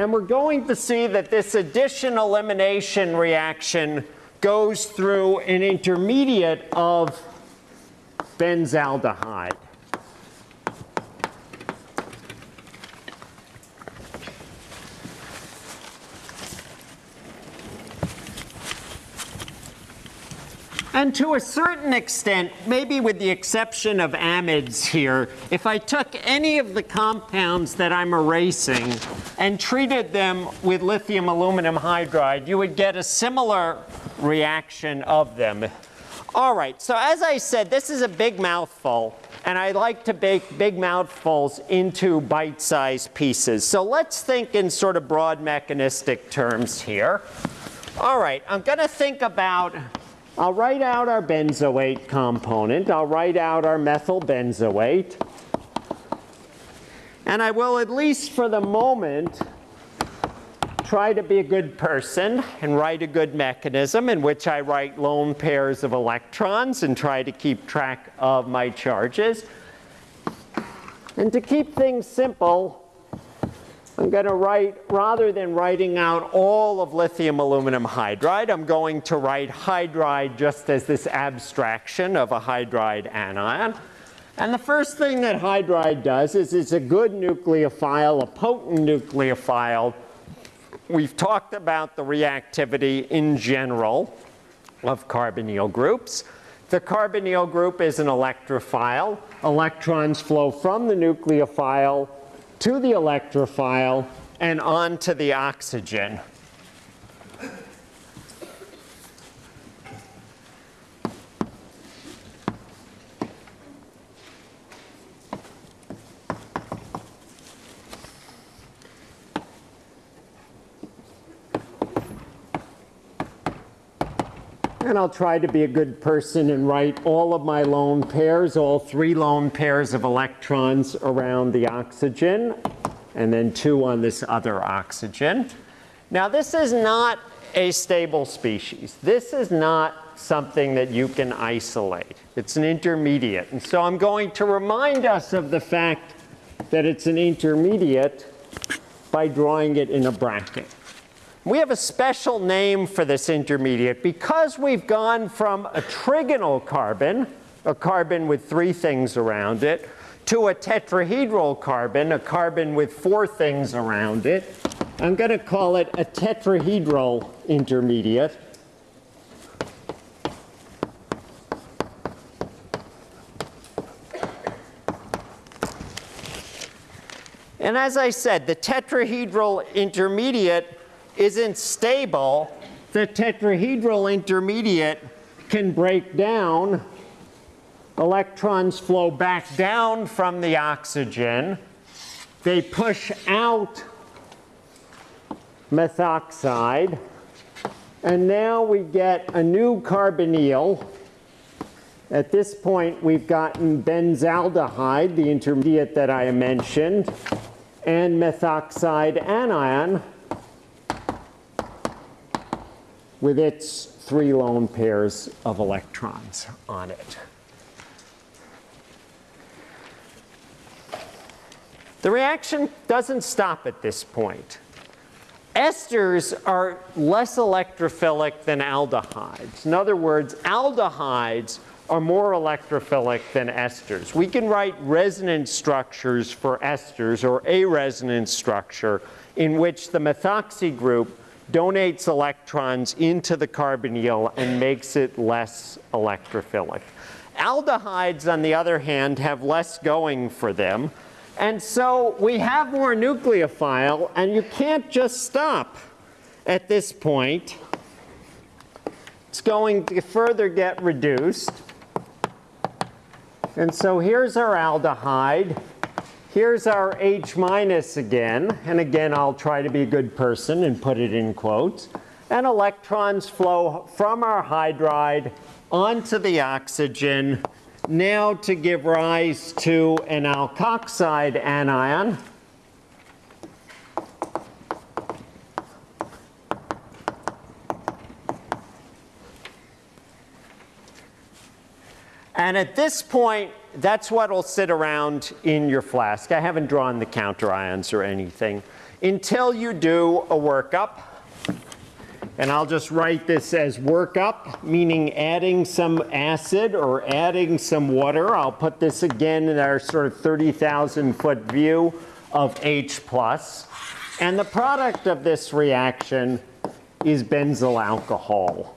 And we're going to see that this addition elimination reaction goes through an intermediate of benzaldehyde. And to a certain extent, maybe with the exception of amides here, if I took any of the compounds that I'm erasing and treated them with lithium aluminum hydride, you would get a similar reaction of them. All right, so as I said, this is a big mouthful, and I like to bake big mouthfuls into bite-sized pieces. So let's think in sort of broad mechanistic terms here. All right, I'm going to think about I'll write out our benzoate component. I'll write out our methyl benzoate. And I will, at least for the moment, try to be a good person and write a good mechanism in which I write lone pairs of electrons and try to keep track of my charges. And to keep things simple, I'm going to write, rather than writing out all of lithium aluminum hydride, I'm going to write hydride just as this abstraction of a hydride anion. And the first thing that hydride does is it's a good nucleophile, a potent nucleophile. We've talked about the reactivity in general of carbonyl groups. The carbonyl group is an electrophile. Electrons flow from the nucleophile to the electrophile and onto the oxygen. And I'll try to be a good person and write all of my lone pairs, all three lone pairs of electrons around the oxygen, and then two on this other oxygen. Now this is not a stable species. This is not something that you can isolate. It's an intermediate. And so I'm going to remind us of the fact that it's an intermediate by drawing it in a bracket. We have a special name for this intermediate because we've gone from a trigonal carbon, a carbon with three things around it, to a tetrahedral carbon, a carbon with four things around it. I'm going to call it a tetrahedral intermediate. And as I said, the tetrahedral intermediate isn't stable. The tetrahedral intermediate can break down. Electrons flow back down from the oxygen. They push out methoxide. And now we get a new carbonyl. At this point, we've gotten benzaldehyde, the intermediate that I mentioned, and methoxide anion with its three lone pairs of electrons on it. The reaction doesn't stop at this point. Esters are less electrophilic than aldehydes. In other words, aldehydes are more electrophilic than esters. We can write resonance structures for esters or a resonance structure in which the methoxy group donates electrons into the carbonyl and makes it less electrophilic. Aldehydes, on the other hand, have less going for them. And so we have more nucleophile, and you can't just stop at this point. It's going to further get reduced. And so here's our aldehyde. Here's our H minus again. And again, I'll try to be a good person and put it in quotes. And electrons flow from our hydride onto the oxygen, now to give rise to an alkoxide anion. And at this point, that's what will sit around in your flask. I haven't drawn the counter ions or anything until you do a workup. And I'll just write this as workup, meaning adding some acid or adding some water. I'll put this again in our sort of 30,000 foot view of H plus. And the product of this reaction is benzyl alcohol.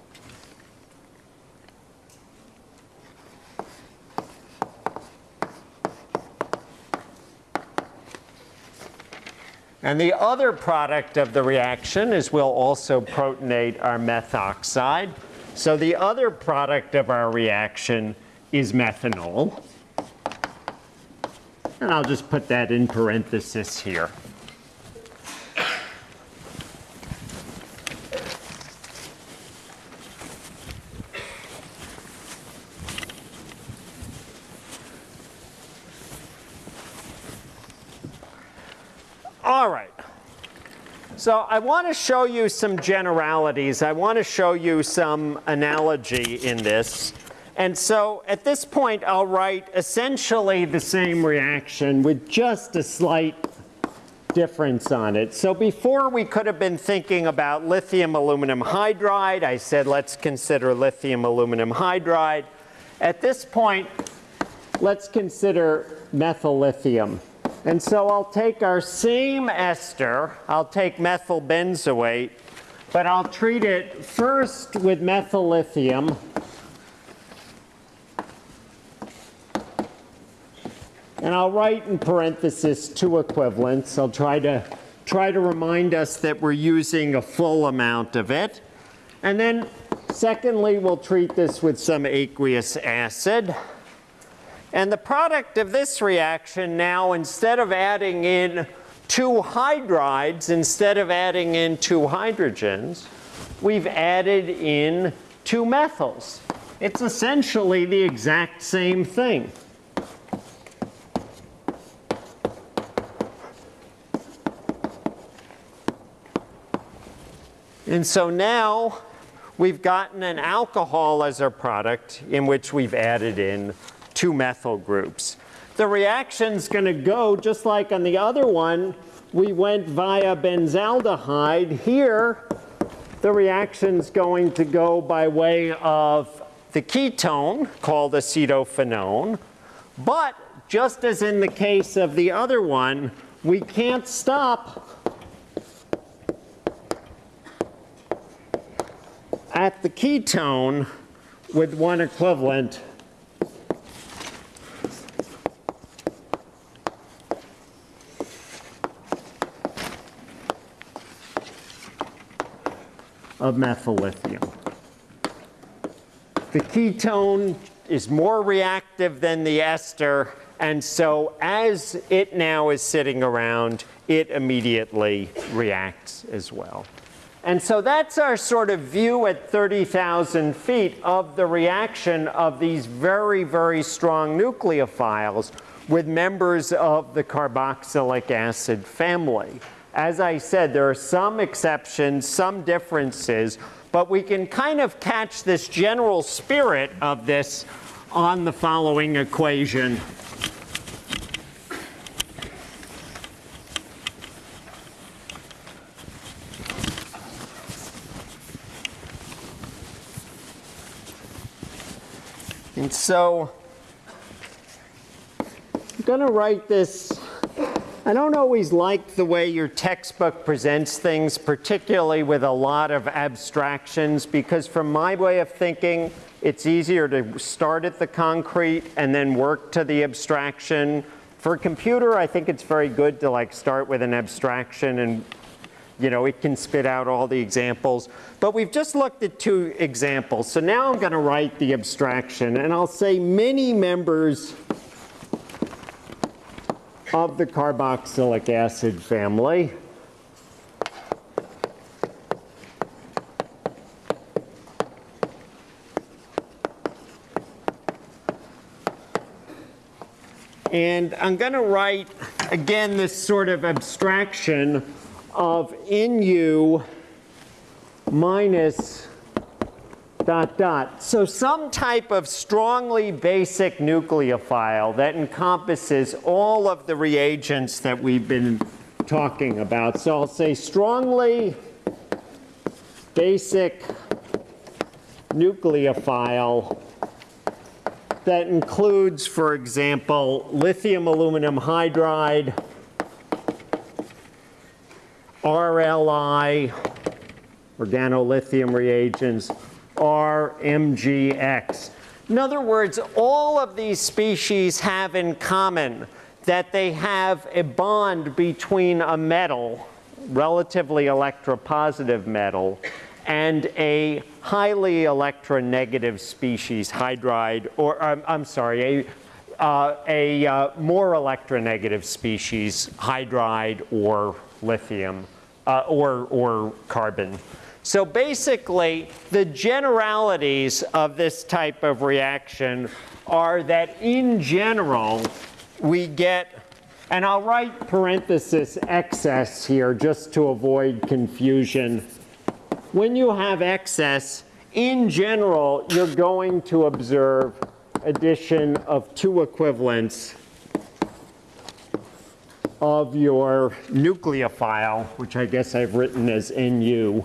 And the other product of the reaction is we'll also protonate our methoxide. So the other product of our reaction is methanol. And I'll just put that in parenthesis here. All right. So I want to show you some generalities. I want to show you some analogy in this. And so at this point, I'll write essentially the same reaction with just a slight difference on it. So before we could have been thinking about lithium aluminum hydride. I said let's consider lithium aluminum hydride. At this point, let's consider methyl lithium. And so I'll take our same ester, I'll take methyl benzoate, but I'll treat it first with methyl lithium. And I'll write in parenthesis two equivalents. I'll try to try to remind us that we're using a full amount of it. And then secondly, we'll treat this with some aqueous acid. And the product of this reaction now, instead of adding in two hydrides, instead of adding in two hydrogens, we've added in two methyls. It's essentially the exact same thing. And so now we've gotten an alcohol as our product in which we've added in two methyl groups. The reaction's going to go just like on the other one, we went via benzaldehyde. Here, the reaction's going to go by way of the ketone called acetophenone. But just as in the case of the other one, we can't stop at the ketone with one equivalent of methyl lithium. The ketone is more reactive than the ester, and so as it now is sitting around, it immediately reacts as well. And so that's our sort of view at 30,000 feet of the reaction of these very, very strong nucleophiles with members of the carboxylic acid family. As I said, there are some exceptions, some differences, but we can kind of catch this general spirit of this on the following equation. And so I'm going to write this. I don't always like the way your textbook presents things, particularly with a lot of abstractions, because from my way of thinking, it's easier to start at the concrete and then work to the abstraction. For a computer, I think it's very good to like start with an abstraction and you know, it can spit out all the examples. But we've just looked at two examples. So now I'm going to write the abstraction. And I'll say many members of the carboxylic acid family. And I'm going to write, again, this sort of abstraction of NU minus dot dot. So some type of strongly basic nucleophile that encompasses all of the reagents that we've been talking about. So I'll say strongly basic nucleophile that includes, for example, lithium aluminum hydride, RLI, organolithium reagents, RMGX. In other words, all of these species have in common that they have a bond between a metal, relatively electropositive metal, and a highly electronegative species, hydride, or um, I'm sorry, a uh, a uh, more electronegative species, hydride or lithium, uh, or, or carbon. So basically, the generalities of this type of reaction are that in general, we get, and I'll write parenthesis excess here just to avoid confusion. When you have excess, in general, you're going to observe addition of two equivalents of your nucleophile, which I guess I've written as NU.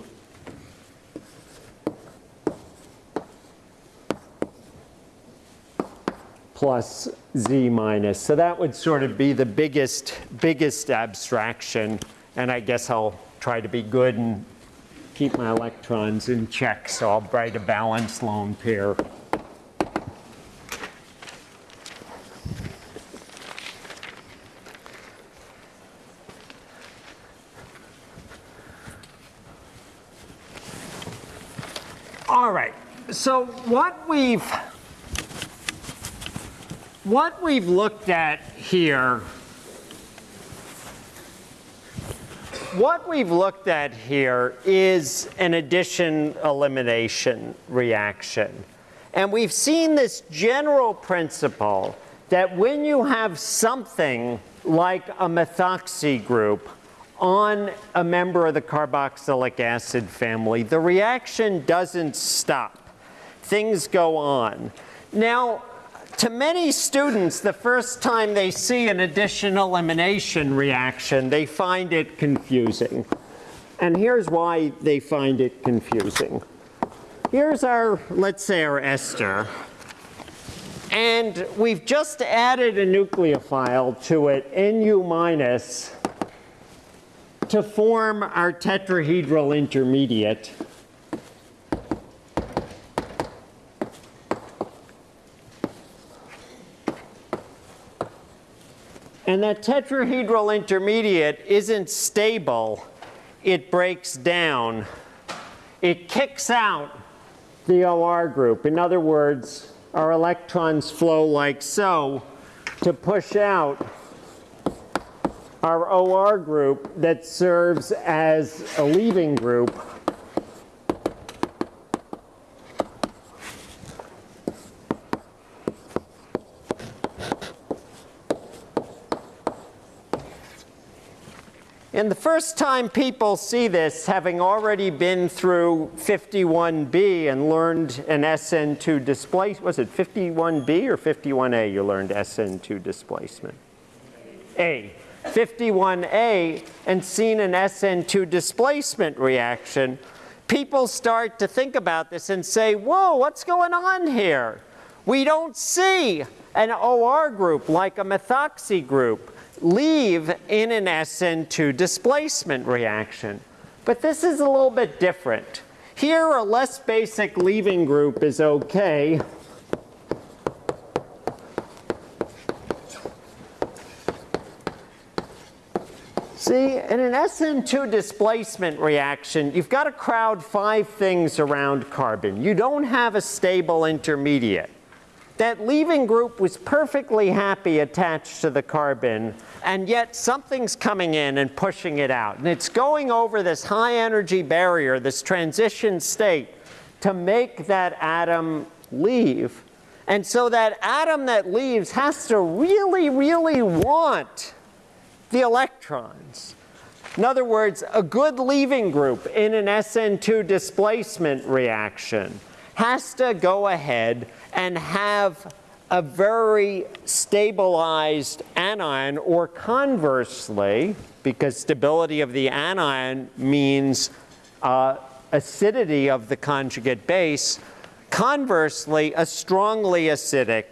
Plus z minus. So that would sort of be the biggest, biggest abstraction. And I guess I'll try to be good and keep my electrons in check. So I'll write a balanced lone pair. All right, so what we've what we've looked at here what we've looked at here is an addition elimination reaction. And we've seen this general principle that when you have something like a methoxy group on a member of the carboxylic acid family, the reaction doesn't stop. Things go on. Now, to many students, the first time they see an addition elimination reaction, they find it confusing. And here's why they find it confusing. Here's our, let's say our ester. And we've just added a nucleophile to it, Nu minus, to form our tetrahedral intermediate. And that tetrahedral intermediate isn't stable. It breaks down. It kicks out the OR group. In other words, our electrons flow like so to push out our OR group that serves as a leaving group And the first time people see this, having already been through 51B and learned an SN2 displacement, was it 51B or 51A you learned SN2 displacement? A. 51A and seen an SN2 displacement reaction, people start to think about this and say, whoa, what's going on here? We don't see an OR group like a methoxy group leave in an SN2 displacement reaction. But this is a little bit different. Here, a less basic leaving group is okay. See, in an SN2 displacement reaction, you've got to crowd five things around carbon. You don't have a stable intermediate. That leaving group was perfectly happy attached to the carbon, and yet something's coming in and pushing it out. And it's going over this high energy barrier, this transition state, to make that atom leave. And so that atom that leaves has to really, really want the electrons. In other words, a good leaving group in an SN2 displacement reaction has to go ahead and have a very stabilized anion, or conversely, because stability of the anion means uh, acidity of the conjugate base, conversely, a strongly acidic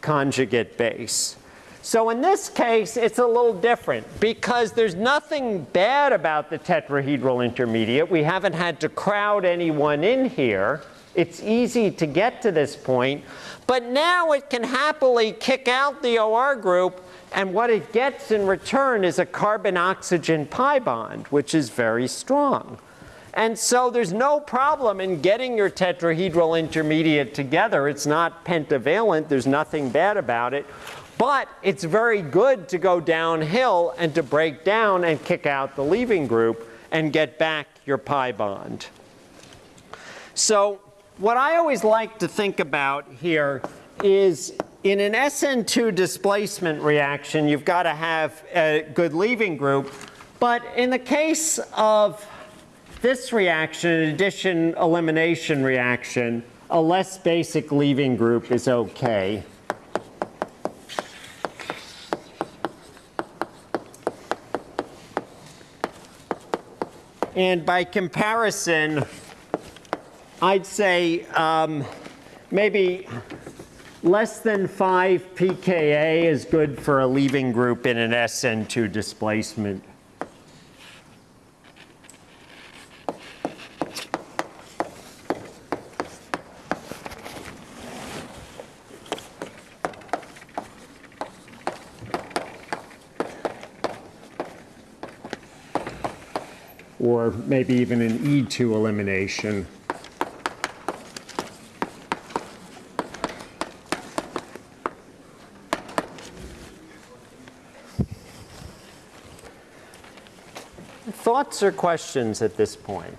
conjugate base. So in this case, it's a little different because there's nothing bad about the tetrahedral intermediate. We haven't had to crowd anyone in here. It's easy to get to this point. But now it can happily kick out the OR group and what it gets in return is a carbon-oxygen pi bond, which is very strong. And so there's no problem in getting your tetrahedral intermediate together. It's not pentavalent. There's nothing bad about it. But it's very good to go downhill and to break down and kick out the leaving group and get back your pi bond. So what I always like to think about here is in an SN2 displacement reaction, you've got to have a good leaving group. But in the case of this reaction, an addition elimination reaction, a less basic leaving group is okay. And by comparison, I'd say um, maybe less than 5 pKa is good for a leaving group in an SN2 displacement. Or maybe even an E2 elimination. Thoughts or questions at this point?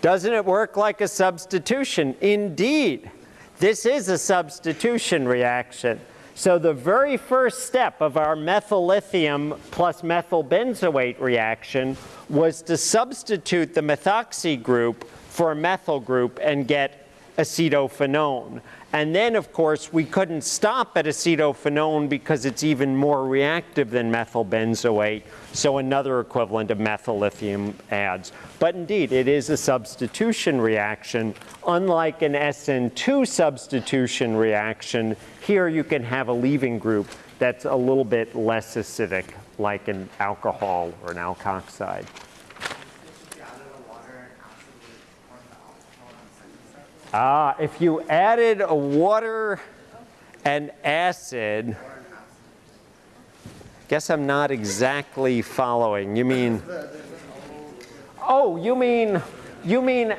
Doesn't it work like a substitution? Indeed, this is a substitution reaction. So the very first step of our methyl lithium plus methyl benzoate reaction was to substitute the methoxy group for a methyl group and get acetophenone. And then, of course, we couldn't stop at acetophenone because it's even more reactive than methyl benzoate, so another equivalent of methyl lithium adds. But indeed, it is a substitution reaction. Unlike an SN2 substitution reaction, here you can have a leaving group that's a little bit less acidic, like an alcohol or an alkoxide. If you added a water and acid would form the alcohol on the second step? Ah, if you added a water and acid, guess I'm not exactly following. You mean, oh, you mean, you mean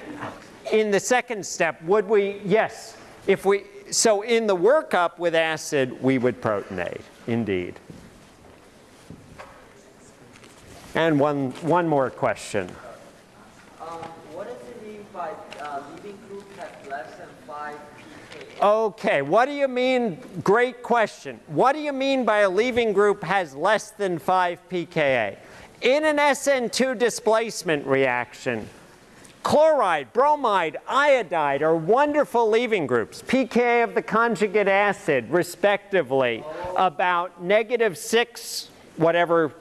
in the second step, would we, yes, if we, so in the workup with acid, we would protonate, indeed. And one, one more question. Um, what does it mean by uh, leaving group has less than 5 pKa? Okay, what do you mean, great question. What do you mean by a leaving group has less than 5 pKa? In an SN2 displacement reaction, chloride, bromide, iodide are wonderful leaving groups. pKa of the conjugate acid, respectively, about negative 6, whatever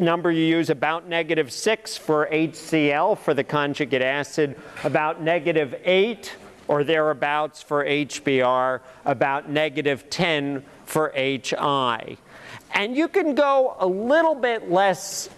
number you use, about negative 6 for HCl for the conjugate acid, about negative 8 or thereabouts for HBr, about negative 10 for HI. And you can go a little bit less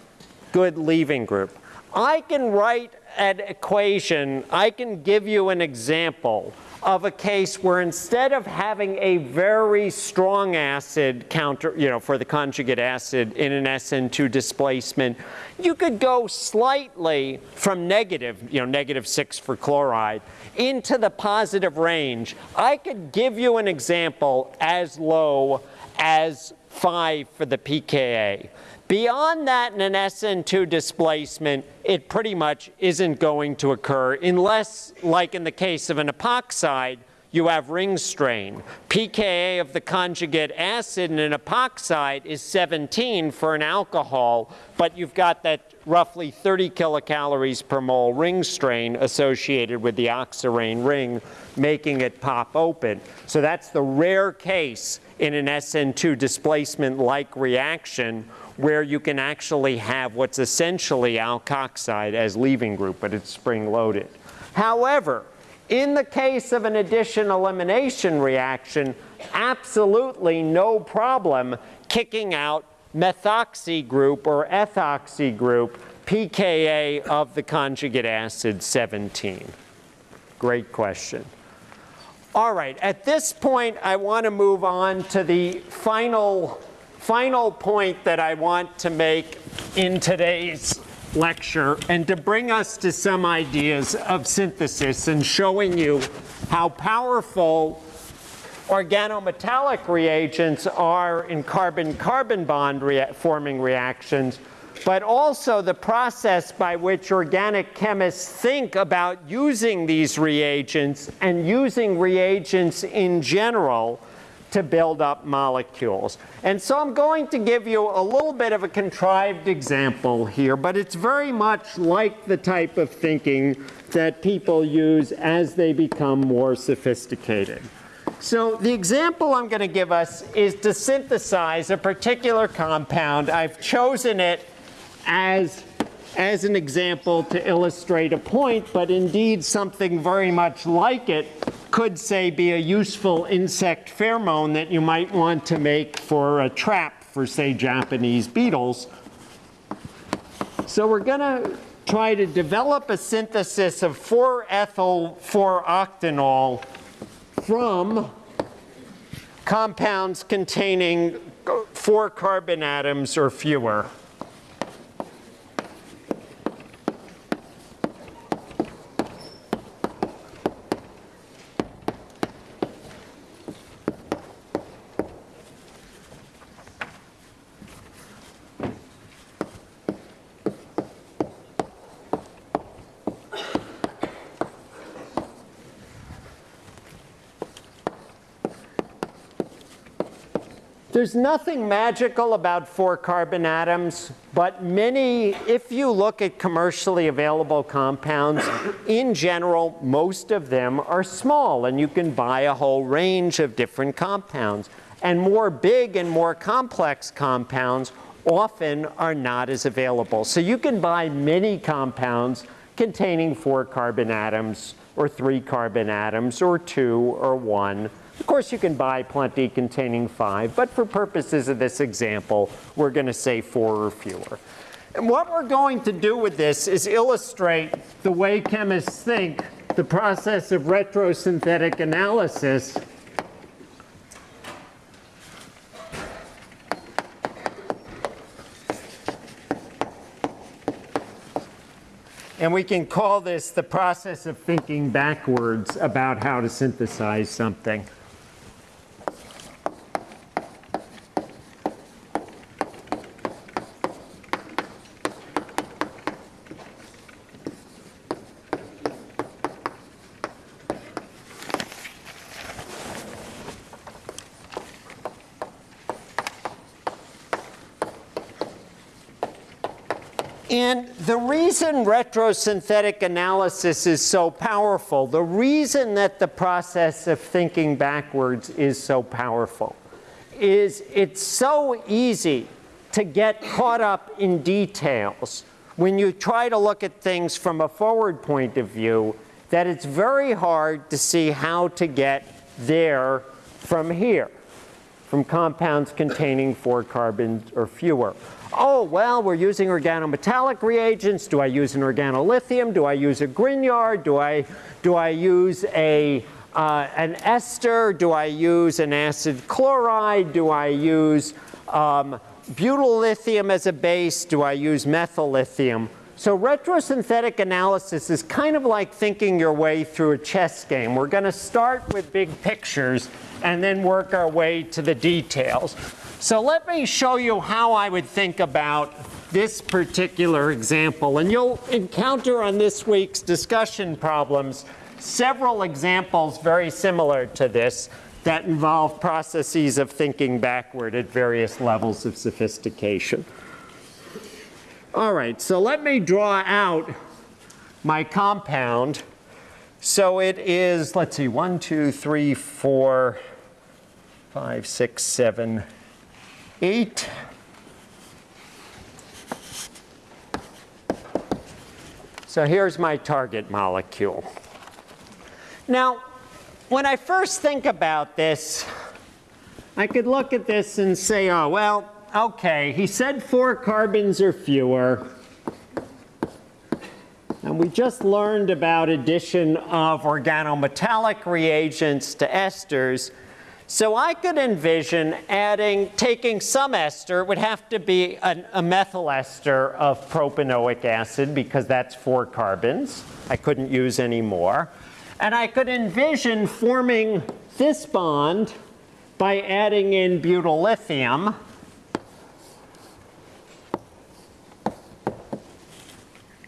good leaving group. I can write an equation, I can give you an example of a case where instead of having a very strong acid counter, you know, for the conjugate acid in an SN2 displacement, you could go slightly from negative, you know, negative 6 for chloride, into the positive range. I could give you an example as low as 5 for the pKa. Beyond that, in an SN2 displacement, it pretty much isn't going to occur unless, like in the case of an epoxide, you have ring strain. pKa of the conjugate acid in an epoxide is 17 for an alcohol, but you've got that roughly 30 kilocalories per mole ring strain associated with the oxirane ring, making it pop open. So that's the rare case in an SN2 displacement-like reaction where you can actually have what's essentially alkoxide as leaving group, but it's spring-loaded. However, in the case of an addition elimination reaction, absolutely no problem kicking out methoxy group or ethoxy group, pKa of the conjugate acid 17. Great question. All right, at this point, I want to move on to the final, final point that I want to make in today's lecture and to bring us to some ideas of synthesis and showing you how powerful organometallic reagents are in carbon-carbon bond rea forming reactions, but also the process by which organic chemists think about using these reagents and using reagents in general to build up molecules. And so I'm going to give you a little bit of a contrived example here, but it's very much like the type of thinking that people use as they become more sophisticated. So the example I'm going to give us is to synthesize a particular compound. I've chosen it as, as an example to illustrate a point, but indeed something very much like it could say be a useful insect pheromone that you might want to make for a trap for say Japanese beetles. So we're going to try to develop a synthesis of 4-ethyl 4-octanol from compounds containing four carbon atoms or fewer. There's nothing magical about four carbon atoms, but many, if you look at commercially available compounds, in general, most of them are small, and you can buy a whole range of different compounds. And more big and more complex compounds often are not as available. So you can buy many compounds containing four carbon atoms, or three carbon atoms, or two, or one. Of course, you can buy plenty containing five, but for purposes of this example, we're going to say four or fewer. And what we're going to do with this is illustrate the way chemists think the process of retrosynthetic analysis And we can call this the process of thinking backwards about how to synthesize something. And the reason retrosynthetic analysis is so powerful, the reason that the process of thinking backwards is so powerful, is it's so easy to get caught up in details when you try to look at things from a forward point of view that it's very hard to see how to get there from here, from compounds containing four carbons or fewer oh, well, we're using organometallic reagents. Do I use an organolithium? Do I use a Grignard? Do I, do I use a, uh, an ester? Do I use an acid chloride? Do I use um, butyl lithium as a base? Do I use methyl lithium? So retrosynthetic analysis is kind of like thinking your way through a chess game. We're going to start with big pictures and then work our way to the details. So let me show you how I would think about this particular example. And you'll encounter on this week's discussion problems several examples very similar to this that involve processes of thinking backward at various levels of sophistication. All right, so let me draw out my compound. So it is, let's see, one, two, three, four, five, six, seven, 8. So here's my target molecule. Now, when I first think about this, I could look at this and say, oh, well, okay, he said four carbons or fewer. And we just learned about addition of organometallic reagents to esters. So I could envision adding, taking some ester, it would have to be an, a methyl ester of propanoic acid because that's four carbons. I couldn't use any more. And I could envision forming this bond by adding in butyl lithium.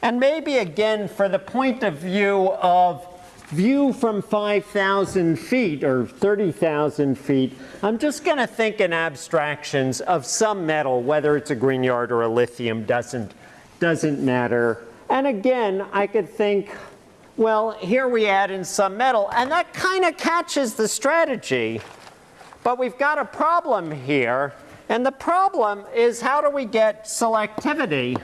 And maybe again, for the point of view of view from 5,000 feet or 30,000 feet, I'm just going to think in abstractions of some metal, whether it's a Grignard or a lithium, doesn't, doesn't matter. And again, I could think, well, here we add in some metal, and that kind of catches the strategy. But we've got a problem here, and the problem is how do we get selectivity?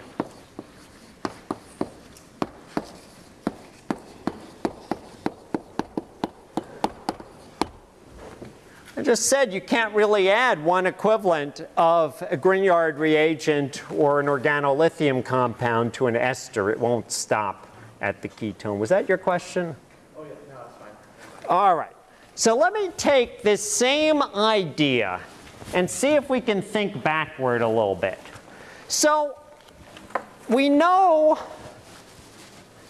I just said you can't really add one equivalent of a Grignard reagent or an organolithium compound to an ester. It won't stop at the ketone. Was that your question? Oh, yeah, no, that's fine. All right. So let me take this same idea and see if we can think backward a little bit. So we know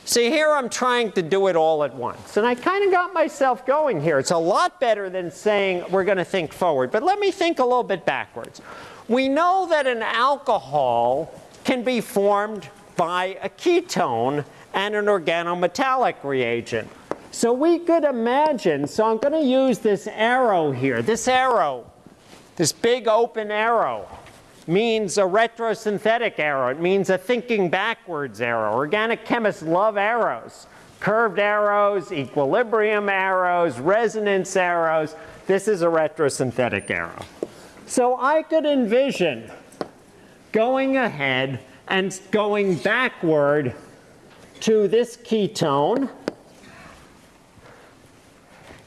See, here I'm trying to do it all at once. And I kind of got myself going here. It's a lot better than saying we're going to think forward. But let me think a little bit backwards. We know that an alcohol can be formed by a ketone and an organometallic reagent. So we could imagine, so I'm going to use this arrow here. This arrow This big open arrow means a retrosynthetic arrow. It means a thinking backwards arrow. Organic chemists love arrows. Curved arrows, equilibrium arrows, resonance arrows. This is a retrosynthetic arrow. So I could envision going ahead and going backward to this ketone.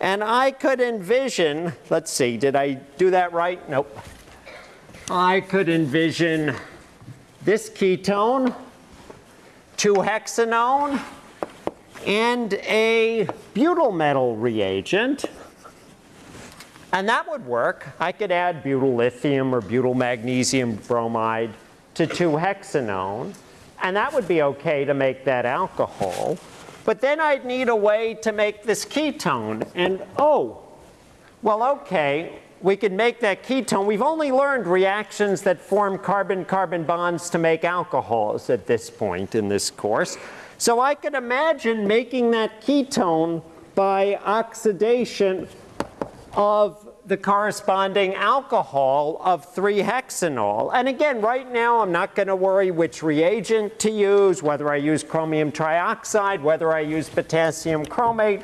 And I could envision, let's see, did I do that right? Nope. I could envision this ketone, 2-hexanone, and a butyl metal reagent. And that would work. I could add butyl lithium or butyl magnesium bromide to 2-hexanone, and that would be okay to make that alcohol. But then I'd need a way to make this ketone. And oh, well, okay, we could make that ketone. We've only learned reactions that form carbon-carbon bonds to make alcohols at this point in this course. So I could imagine making that ketone by oxidation of the corresponding alcohol of 3-hexanol. And again, right now I'm not going to worry which reagent to use, whether I use chromium trioxide, whether I use potassium chromate,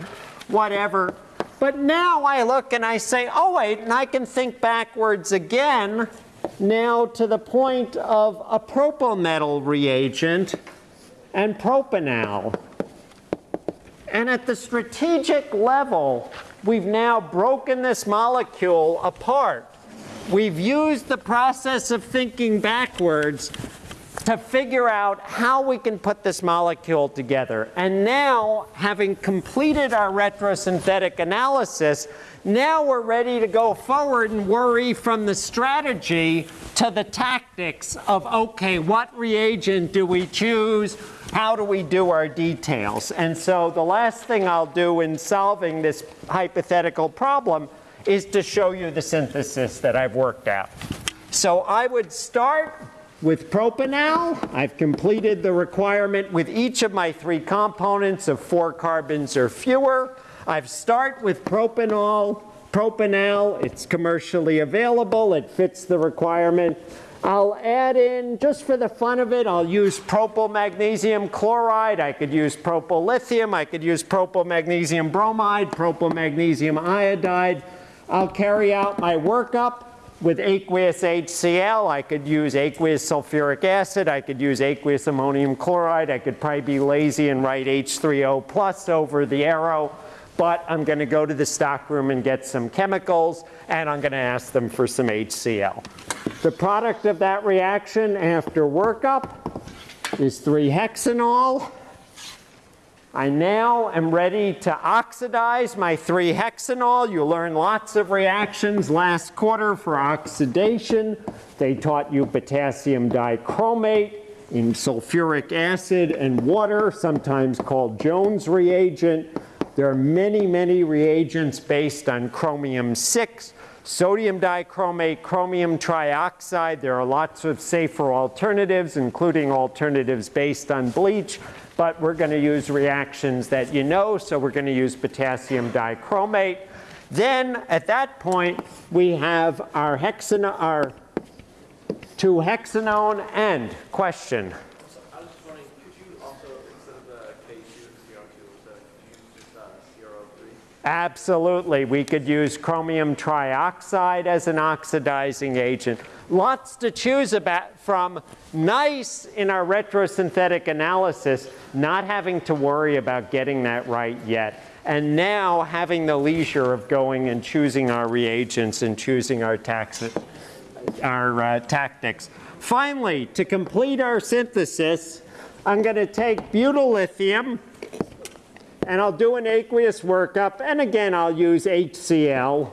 whatever. But now I look and I say, oh wait, and I can think backwards again now to the point of a propyl reagent and propanal. And at the strategic level, we've now broken this molecule apart. We've used the process of thinking backwards to figure out how we can put this molecule together. And now, having completed our retrosynthetic analysis, now we're ready to go forward and worry from the strategy to the tactics of, okay, what reagent do we choose? How do we do our details? And so the last thing I'll do in solving this hypothetical problem is to show you the synthesis that I've worked out. So I would start with propanal, I've completed the requirement with each of my three components of four carbons or fewer. I've start with propanal. Propanal, it's commercially available. It fits the requirement. I'll add in, just for the fun of it, I'll use propyl magnesium chloride. I could use propyl lithium. I could use propyl magnesium bromide, propyl magnesium iodide. I'll carry out my workup with aqueous HCl. I could use aqueous sulfuric acid. I could use aqueous ammonium chloride. I could probably be lazy and write H3O plus over the arrow. But I'm going to go to the stockroom and get some chemicals, and I'm going to ask them for some HCl. The product of that reaction after workup is 3-hexanol. I now am ready to oxidize my 3-hexanol. You learned lots of reactions last quarter for oxidation. They taught you potassium dichromate in sulfuric acid and water, sometimes called Jones reagent. There are many, many reagents based on chromium 6, sodium dichromate, chromium trioxide. There are lots of safer alternatives, including alternatives based on bleach but we're going to use reactions that you know, so we're going to use potassium dichromate. Then at that point, we have our hexano our 2-hexanone and question. So I was just wondering, could you also, instead of the K2 and CR2, instead, could you use just uh, CRO3? Absolutely. We could use chromium trioxide as an oxidizing agent. Lots to choose about from. Nice in our retrosynthetic analysis, not having to worry about getting that right yet. And now having the leisure of going and choosing our reagents and choosing our, our uh, tactics. Finally, to complete our synthesis, I'm going to take butyl lithium, and I'll do an aqueous workup. And again, I'll use HCl.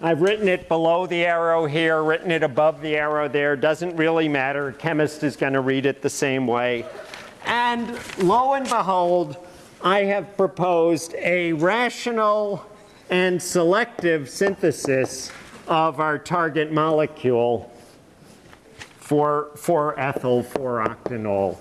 I've written it below the arrow here, written it above the arrow there. Doesn't really matter. A chemist is going to read it the same way. And lo and behold, I have proposed a rational and selective synthesis of our target molecule for, for ethyl 4-octanol.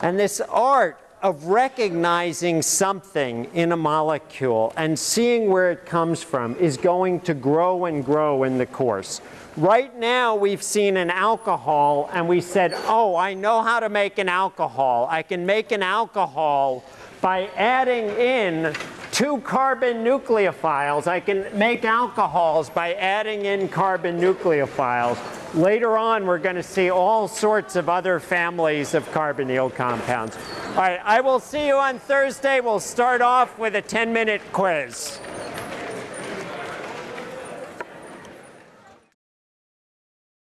And this art of recognizing something in a molecule and seeing where it comes from is going to grow and grow in the course. Right now, we've seen an alcohol and we said, oh, I know how to make an alcohol. I can make an alcohol by adding in two carbon nucleophiles. I can make alcohols by adding in carbon nucleophiles. Later on, we're going to see all sorts of other families of carbonyl compounds. All right, I will see you on Thursday. We'll start off with a 10-minute quiz.